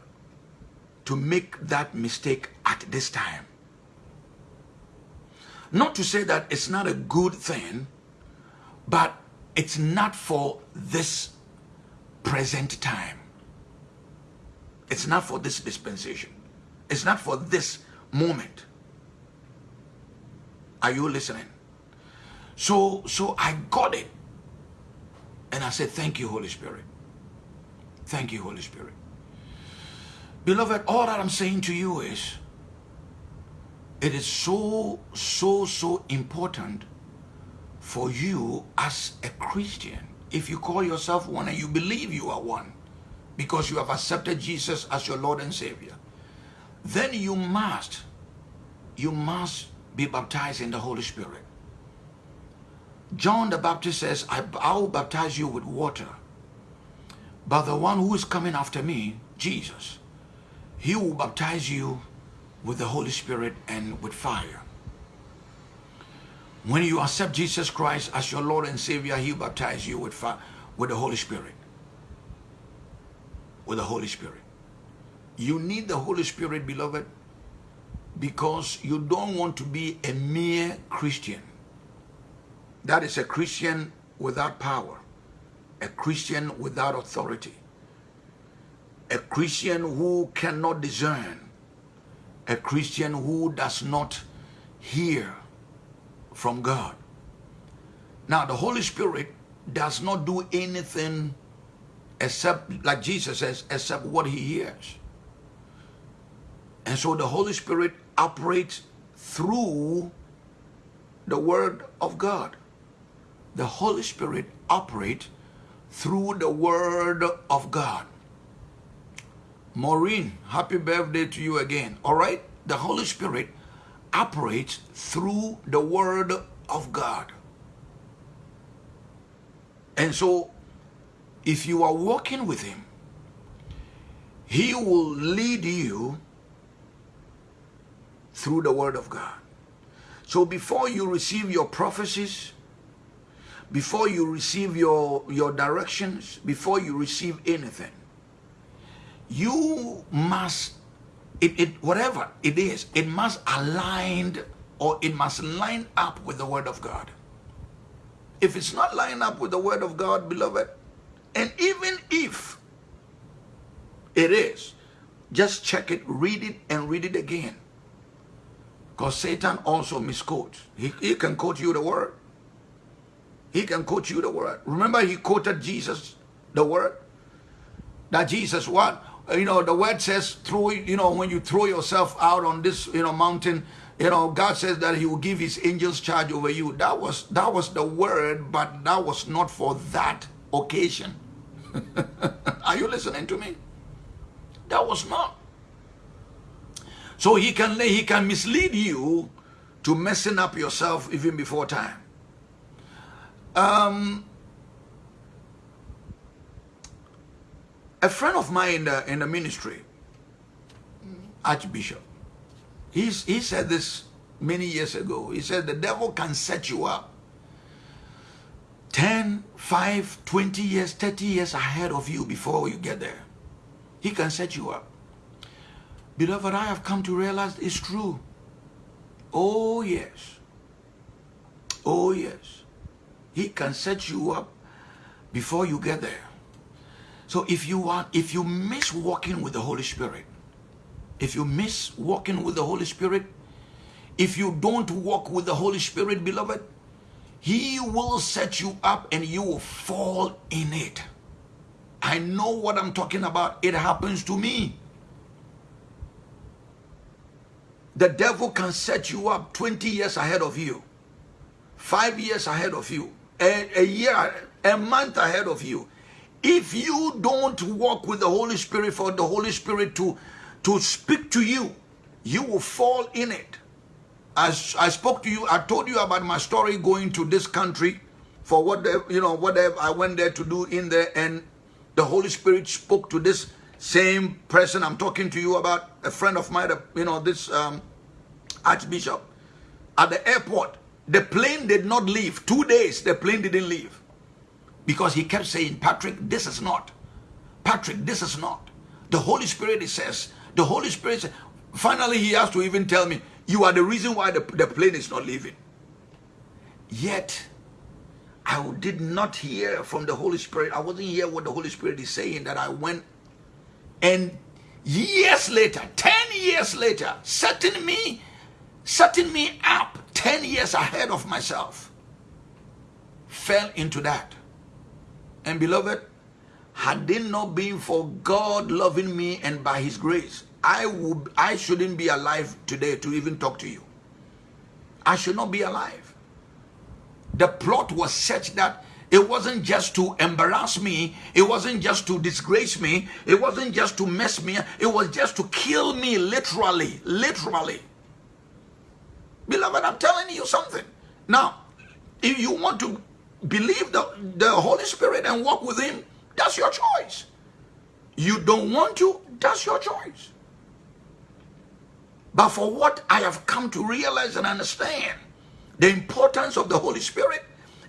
to make that mistake at this time. Not to say that it's not a good thing, but it's not for this present time. It's not for this dispensation. It's not for this moment. Are you listening? So, so I got it. And I said, thank you, Holy Spirit. Thank you, Holy Spirit. Beloved, all that I'm saying to you is, it is so, so, so important for you as a Christian, if you call yourself one and you believe you are one, because you have accepted Jesus as your Lord and Savior, then you must, you must be baptized in the Holy Spirit. John the Baptist says, I, will baptize you with water, but the one who is coming after me, Jesus, he will baptize you with the Holy Spirit and with fire. When you accept Jesus Christ as your Lord and Savior, he will baptize you with fire, with the Holy Spirit. With the Holy Spirit. You need the Holy Spirit, beloved, because you don't want to be a mere Christian. That is a Christian without power a Christian without authority, a Christian who cannot discern, a Christian who does not hear from God. Now, the Holy Spirit does not do anything except, like Jesus says, except what he hears. And so the Holy Spirit operates through the Word of God. The Holy Spirit operates through the word of God. Maureen, happy birthday to you again. All right? The Holy Spirit operates through the word of God. And so, if you are walking with him, he will lead you through the word of God. So before you receive your prophecies, before you receive your, your directions, before you receive anything, you must, it, it, whatever it is, it must align or it must line up with the word of God. If it's not lined up with the word of God, beloved, and even if it is, just check it, read it, and read it again. Because Satan also misquotes. He, he can quote you the word. He can quote you the word. Remember he quoted Jesus the word? That Jesus what? Uh, you know, the word says through, you know, when you throw yourself out on this, you know, mountain, you know, God says that he will give his angels charge over you. That was that was the word, but that was not for that occasion. Are you listening to me? That was not. So he can he can mislead you to messing up yourself even before time. Um, a friend of mine in the, in the ministry, Archbishop, he's, he said this many years ago. He said the devil can set you up 10, 5, 20 years, 30 years ahead of you before you get there. He can set you up. Beloved, I have come to realize it's true. Oh, yes. Oh, yes. He can set you up before you get there. So if you want, if you miss walking with the Holy Spirit, if you miss walking with the Holy Spirit, if you don't walk with the Holy Spirit, beloved, He will set you up and you will fall in it. I know what I'm talking about. It happens to me. The devil can set you up 20 years ahead of you, five years ahead of you, a, a year, a month ahead of you. If you don't walk with the Holy Spirit for the Holy Spirit to, to speak to you, you will fall in it. As I spoke to you, I told you about my story going to this country for what you know, whatever I went there to do in there, and the Holy Spirit spoke to this same person I'm talking to you about, a friend of mine, you know, this um, Archbishop, at the airport. The plane did not leave. Two days, the plane didn't leave. Because he kept saying, Patrick, this is not. Patrick, this is not. The Holy Spirit, it says, the Holy Spirit says, finally he has to even tell me, you are the reason why the, the plane is not leaving. Yet, I did not hear from the Holy Spirit. I wasn't hear what the Holy Spirit is saying that I went and years later, 10 years later, setting me, setting me up 10 years ahead of myself, fell into that. And beloved, had it not been for God loving me and by his grace, I would I shouldn't be alive today to even talk to you. I should not be alive. The plot was such that it wasn't just to embarrass me. It wasn't just to disgrace me. It wasn't just to mess me. It was just to kill me literally. Literally. Beloved, I'm telling you something. Now, if you want to believe the, the Holy Spirit and walk with Him, that's your choice. You don't want to, that's your choice. But for what I have come to realize and understand, the importance of the Holy Spirit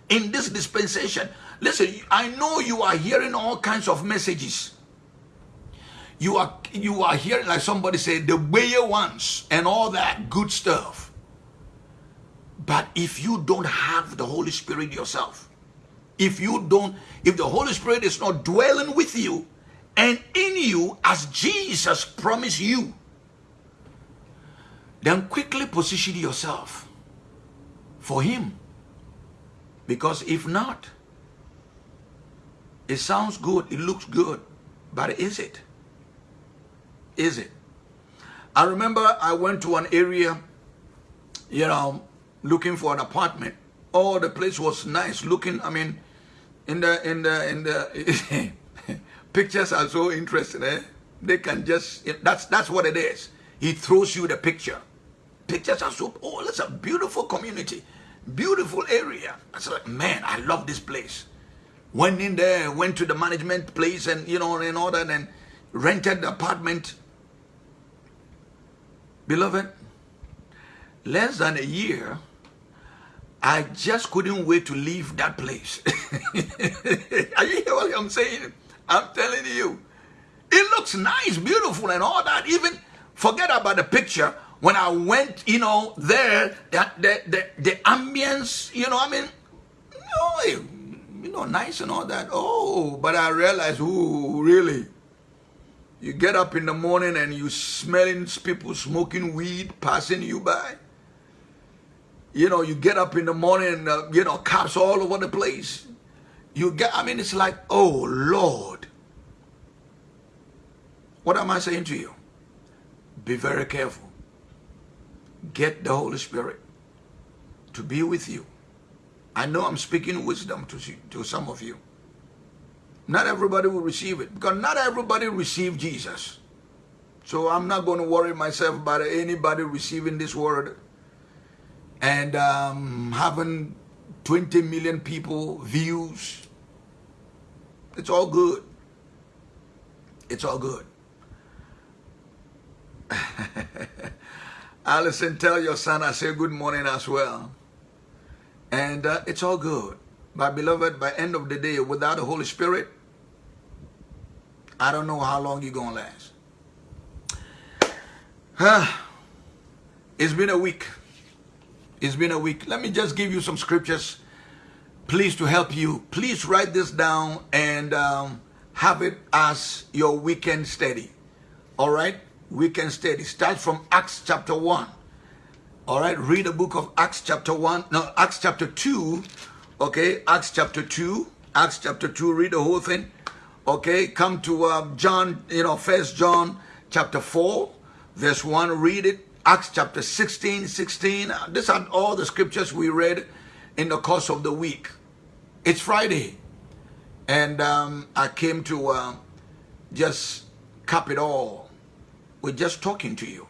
in this dispensation. Listen, I know you are hearing all kinds of messages. You are you are hearing like somebody say the way ones and all that good stuff. But if you don't have the Holy Spirit yourself, if you don't, if the Holy Spirit is not dwelling with you and in you as Jesus promised you, then quickly position yourself for Him because if not, it sounds good, it looks good, but is it? Is it? I remember I went to an area, you know, looking for an apartment. Oh, the place was nice looking. I mean, in the in the in the pictures are so interesting. Eh? They can just that's that's what it is. He throws you the picture. Pictures are so oh, it's a beautiful community. Beautiful area. I said, like, man, I love this place. Went in there, went to the management place and, you know, and that and rented the apartment. Beloved, less than a year, I just couldn't wait to leave that place. Are you hear what I'm saying? I'm telling you. It looks nice, beautiful, and all that. Even forget about the picture when I went, you know, there, the, the, the, the ambience, you know, I mean, you know, you know, nice and all that. Oh, but I realized, ooh, really? You get up in the morning and you smelling people smoking weed passing you by. You know, you get up in the morning and, uh, you know, cops all over the place. You get, I mean, it's like, oh, Lord. What am I saying to you? Be very careful get the Holy Spirit to be with you. I know I'm speaking wisdom to, to some of you. Not everybody will receive it because not everybody received Jesus. So I'm not going to worry myself about anybody receiving this word and um, having 20 million people views. It's all good. It's all good. Allison, tell your son I say good morning as well. And uh, it's all good. My beloved, by end of the day, without the Holy Spirit, I don't know how long you're going to last. Huh. it's been a week. It's been a week. Let me just give you some scriptures, please, to help you. Please write this down and um, have it as your weekend study. All right? weekend study. Start from Acts chapter 1. All right, read the book of Acts chapter 1. No, Acts chapter 2. Okay, Acts chapter 2. Acts chapter 2, read the whole thing. Okay, come to uh, John, you know, First John chapter 4, verse 1. Read it. Acts chapter 16, 16. These are all the scriptures we read in the course of the week. It's Friday. And um, I came to uh, just cap it all with just talking to you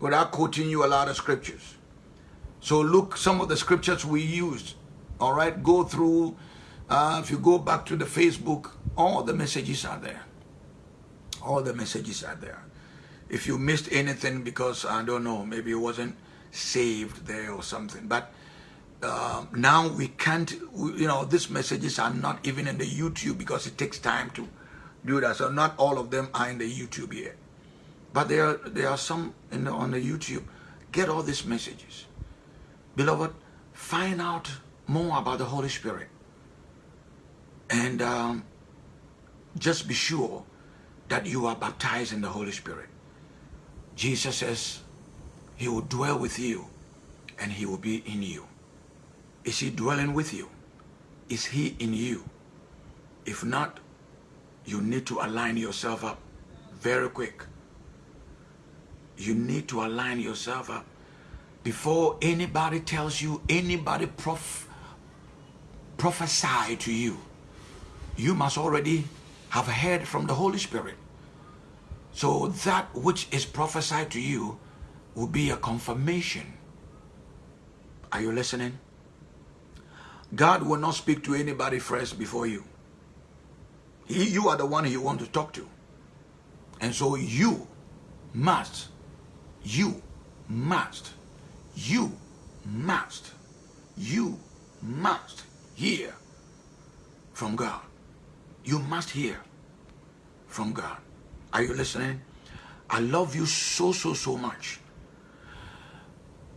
without quoting you a lot of scriptures. So look some of the scriptures we used. All right, go through. Uh, if you go back to the Facebook, all the messages are there. All the messages are there. If you missed anything because I don't know, maybe it wasn't saved there or something, but uh, now we can't. You know, these messages are not even in the YouTube because it takes time to do that. So not all of them are in the YouTube yet. But there are, there are some the, on the YouTube. Get all these messages. Beloved, find out more about the Holy Spirit. And um, just be sure that you are baptized in the Holy Spirit. Jesus says he will dwell with you and he will be in you. Is he dwelling with you? Is he in you? If not, you need to align yourself up very quick you need to align yourself up before anybody tells you, anybody prof prophesy to you. You must already have heard from the Holy Spirit. So that which is prophesied to you will be a confirmation. Are you listening? God will not speak to anybody first before you. He, you are the one he wants to talk to. And so you must you must, you must, you must hear from God. You must hear from God. Are you listening? I love you so, so, so much.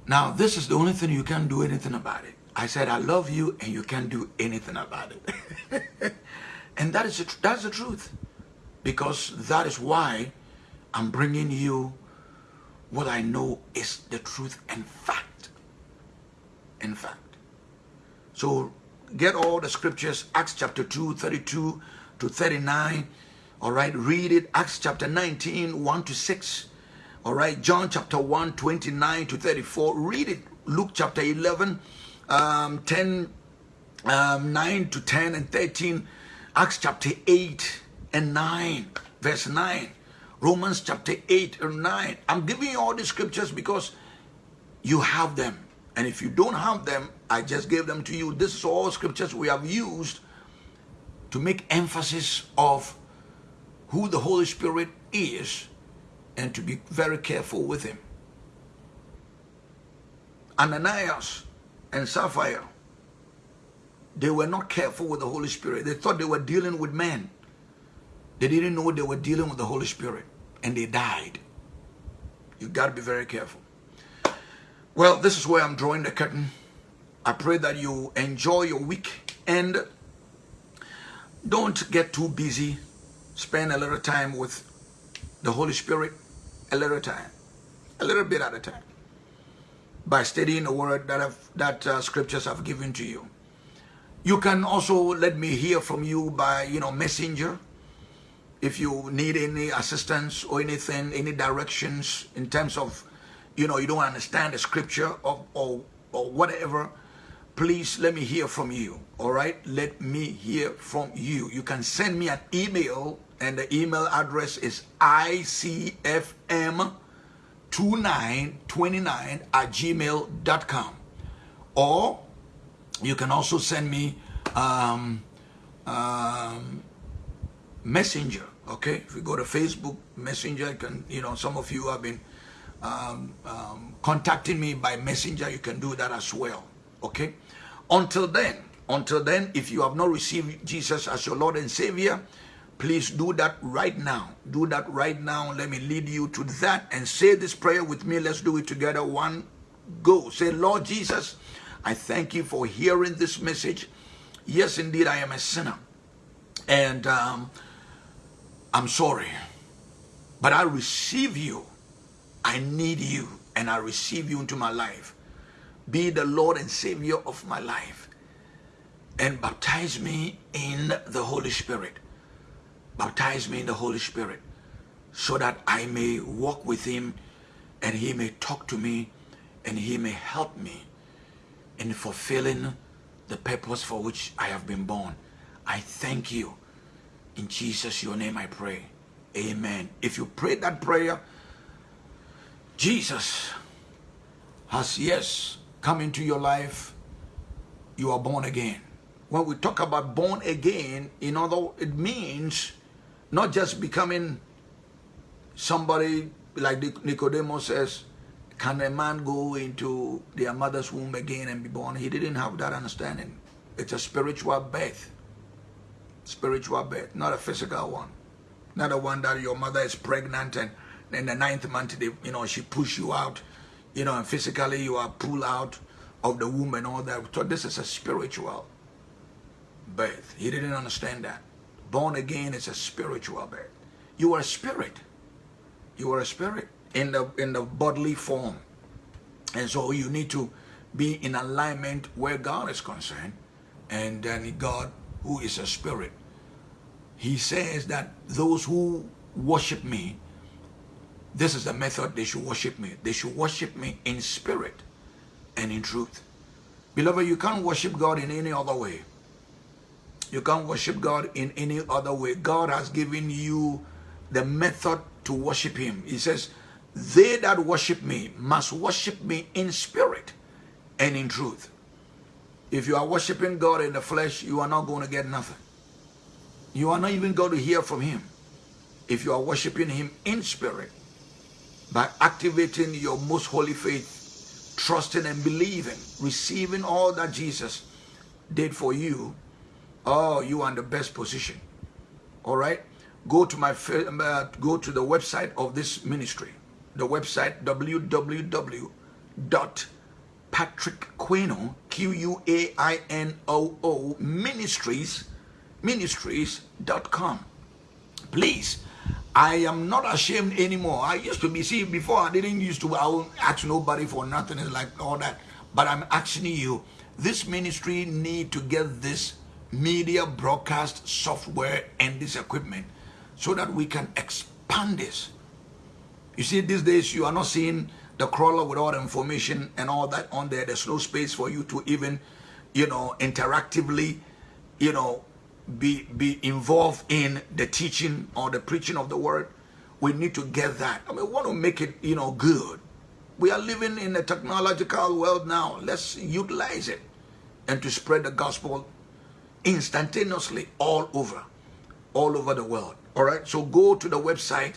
Now, this is the only thing you can't do anything about it. I said, I love you and you can't do anything about it. and that is the, that's the truth. Because that is why I'm bringing you what I know is the truth and fact. In fact. So get all the scriptures, Acts chapter 2, 32 to 39. All right, read it. Acts chapter 19, 1 to 6. All right, John chapter 1, 29 to 34. Read it. Luke chapter 11, um, 10, um, 9 to 10 and 13. Acts chapter 8 and 9, verse 9. Romans chapter 8 and 9. I'm giving you all the scriptures because you have them. And if you don't have them, I just gave them to you. This is all scriptures we have used to make emphasis of who the Holy Spirit is and to be very careful with him. Ananias and Sapphira, they were not careful with the Holy Spirit. They thought they were dealing with men. They didn't know they were dealing with the Holy Spirit and they died. You got to be very careful. Well, this is where I'm drawing the curtain. I pray that you enjoy your week and don't get too busy. Spend a little time with the Holy Spirit, a little time, a little bit at a time, by studying the word that I've, that uh, scriptures have given to you. You can also let me hear from you by, you know, messenger if you need any assistance or anything, any directions in terms of, you know, you don't understand the scripture or, or, or whatever, please let me hear from you. All right? Let me hear from you. You can send me an email and the email address is icfm2929 at gmail.com. Or you can also send me um, um, messenger okay if you go to facebook messenger you can you know some of you have been um, um, contacting me by messenger you can do that as well okay? Until then until then if you have not received jesus as your lord and savior please do that right now. Do that right now. Let me lead you to that and say this prayer with me. Let's do it together. One go. Say lord jesus i thank you for hearing this message. Yes indeed i am a sinner. And um, I'm sorry. But I receive you. I need you and I receive you into my life. Be the Lord and Savior of my life. And baptize me in the Holy Spirit. Baptize me in the Holy Spirit so that I may walk with him and he may talk to me and he may help me in fulfilling the purpose for which I have been born. I thank you. In Jesus, your name I pray. Amen. If you pray that prayer, Jesus has, yes, come into your life. You are born again. When we talk about born again, in other, it means not just becoming somebody like Nicodemus says, can a man go into their mother's womb again and be born? He didn't have that understanding. It's a spiritual birth. Spiritual birth, not a physical one. Not a one that your mother is pregnant and in the ninth month, they, you know, she push you out, you know, and physically you are pulled out of the womb and all that. So this is a spiritual birth. He didn't understand that. Born again is a spiritual birth. You are a spirit. You are a spirit in the in the bodily form. And so you need to be in alignment where God is concerned. And then God, who is a spirit, he says that those who worship me, this is the method they should worship me. They should worship me in spirit and in truth. Beloved, you can't worship God in any other way. You can't worship God in any other way. God has given you the method to worship him. He says, they that worship me must worship me in spirit and in truth. If you are worshiping God in the flesh, you are not going to get nothing. You are not even going to hear from him. If you are worshiping him in spirit, by activating your most holy faith, trusting and believing, receiving all that Jesus did for you, oh, you are in the best position. All right? Go to my uh, go to the website of this ministry the website www.patrickquainoo, Q-U-A-I-N-O-O, ministries, ministries.com. Please, I am not ashamed anymore. I used to be, see, before I didn't used to, I ask nobody for nothing, it's like all that. But I'm asking you, this ministry need to get this media broadcast software and this equipment so that we can expand this you see, these days you are not seeing the crawler with all the information and all that on there. There's no space for you to even, you know, interactively, you know, be be involved in the teaching or the preaching of the word. We need to get that. I mean, we want to make it, you know, good. We are living in a technological world now. Let's utilize it and to spread the gospel instantaneously all over, all over the world. All right. So go to the website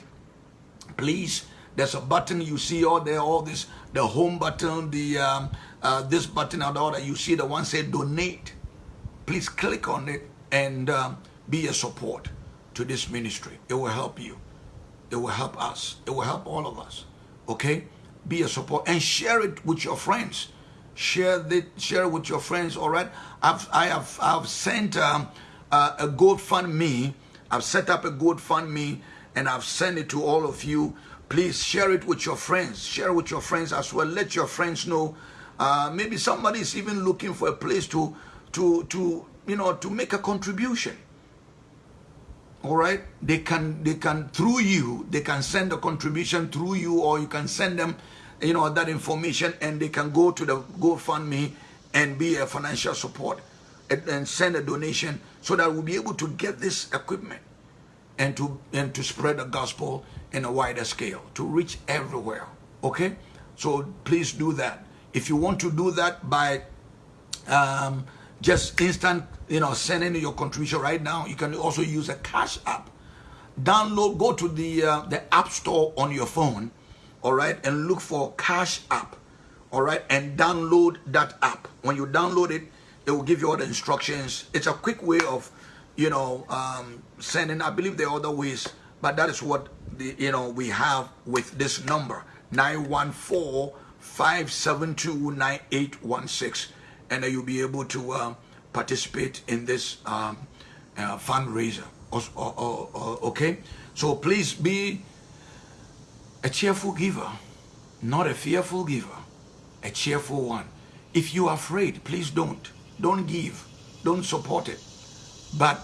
please there's a button you see all there all this the home button the um, uh, this button and all that you see the one say donate please click on it and um, be a support to this ministry it will help you it will help us it will help all of us okay be a support and share it with your friends share the share it with your friends all right i've i have i've sent um, uh, a GoFundMe. I've set up a GoFundMe and I've sent it to all of you. Please share it with your friends. Share it with your friends as well. Let your friends know. Uh, maybe somebody is even looking for a place to, to, to, you know, to make a contribution. All right, they can, they can through you, they can send a contribution through you, or you can send them, you know, that information, and they can go to the GoFundMe and be a financial support and, and send a donation so that we'll be able to get this equipment and to and to spread the gospel in a wider scale to reach everywhere. Okay? So please do that. If you want to do that by um, just instant you know sending your contribution right now. You can also use a cash app. Download go to the uh, the app store on your phone all right and look for cash app all right and download that app. When you download it it will give you all the instructions. It's a quick way of you know, um, sending. I believe there are other ways, but that is what the, you know we have with this number 914-572-9816, and you'll be able to uh, participate in this um, uh, fundraiser. okay, so please be A cheerful giver, not a fearful giver, a cheerful one. If you are afraid, please don't. Don't give. Don't support it. But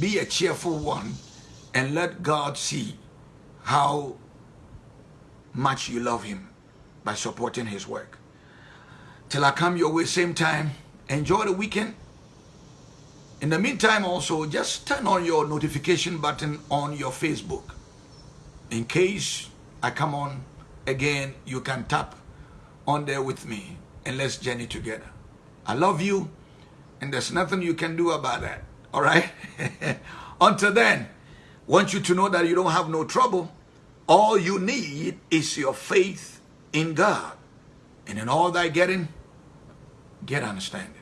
be a cheerful one and let God see how much you love him by supporting his work. Till I come your way same time, enjoy the weekend. In the meantime also, just turn on your notification button on your Facebook. In case I come on again, you can tap on there with me and let's journey together. I love you and there's nothing you can do about that. All right? Until then, want you to know that you don't have no trouble. All you need is your faith in God. And in all thy getting, get understanding.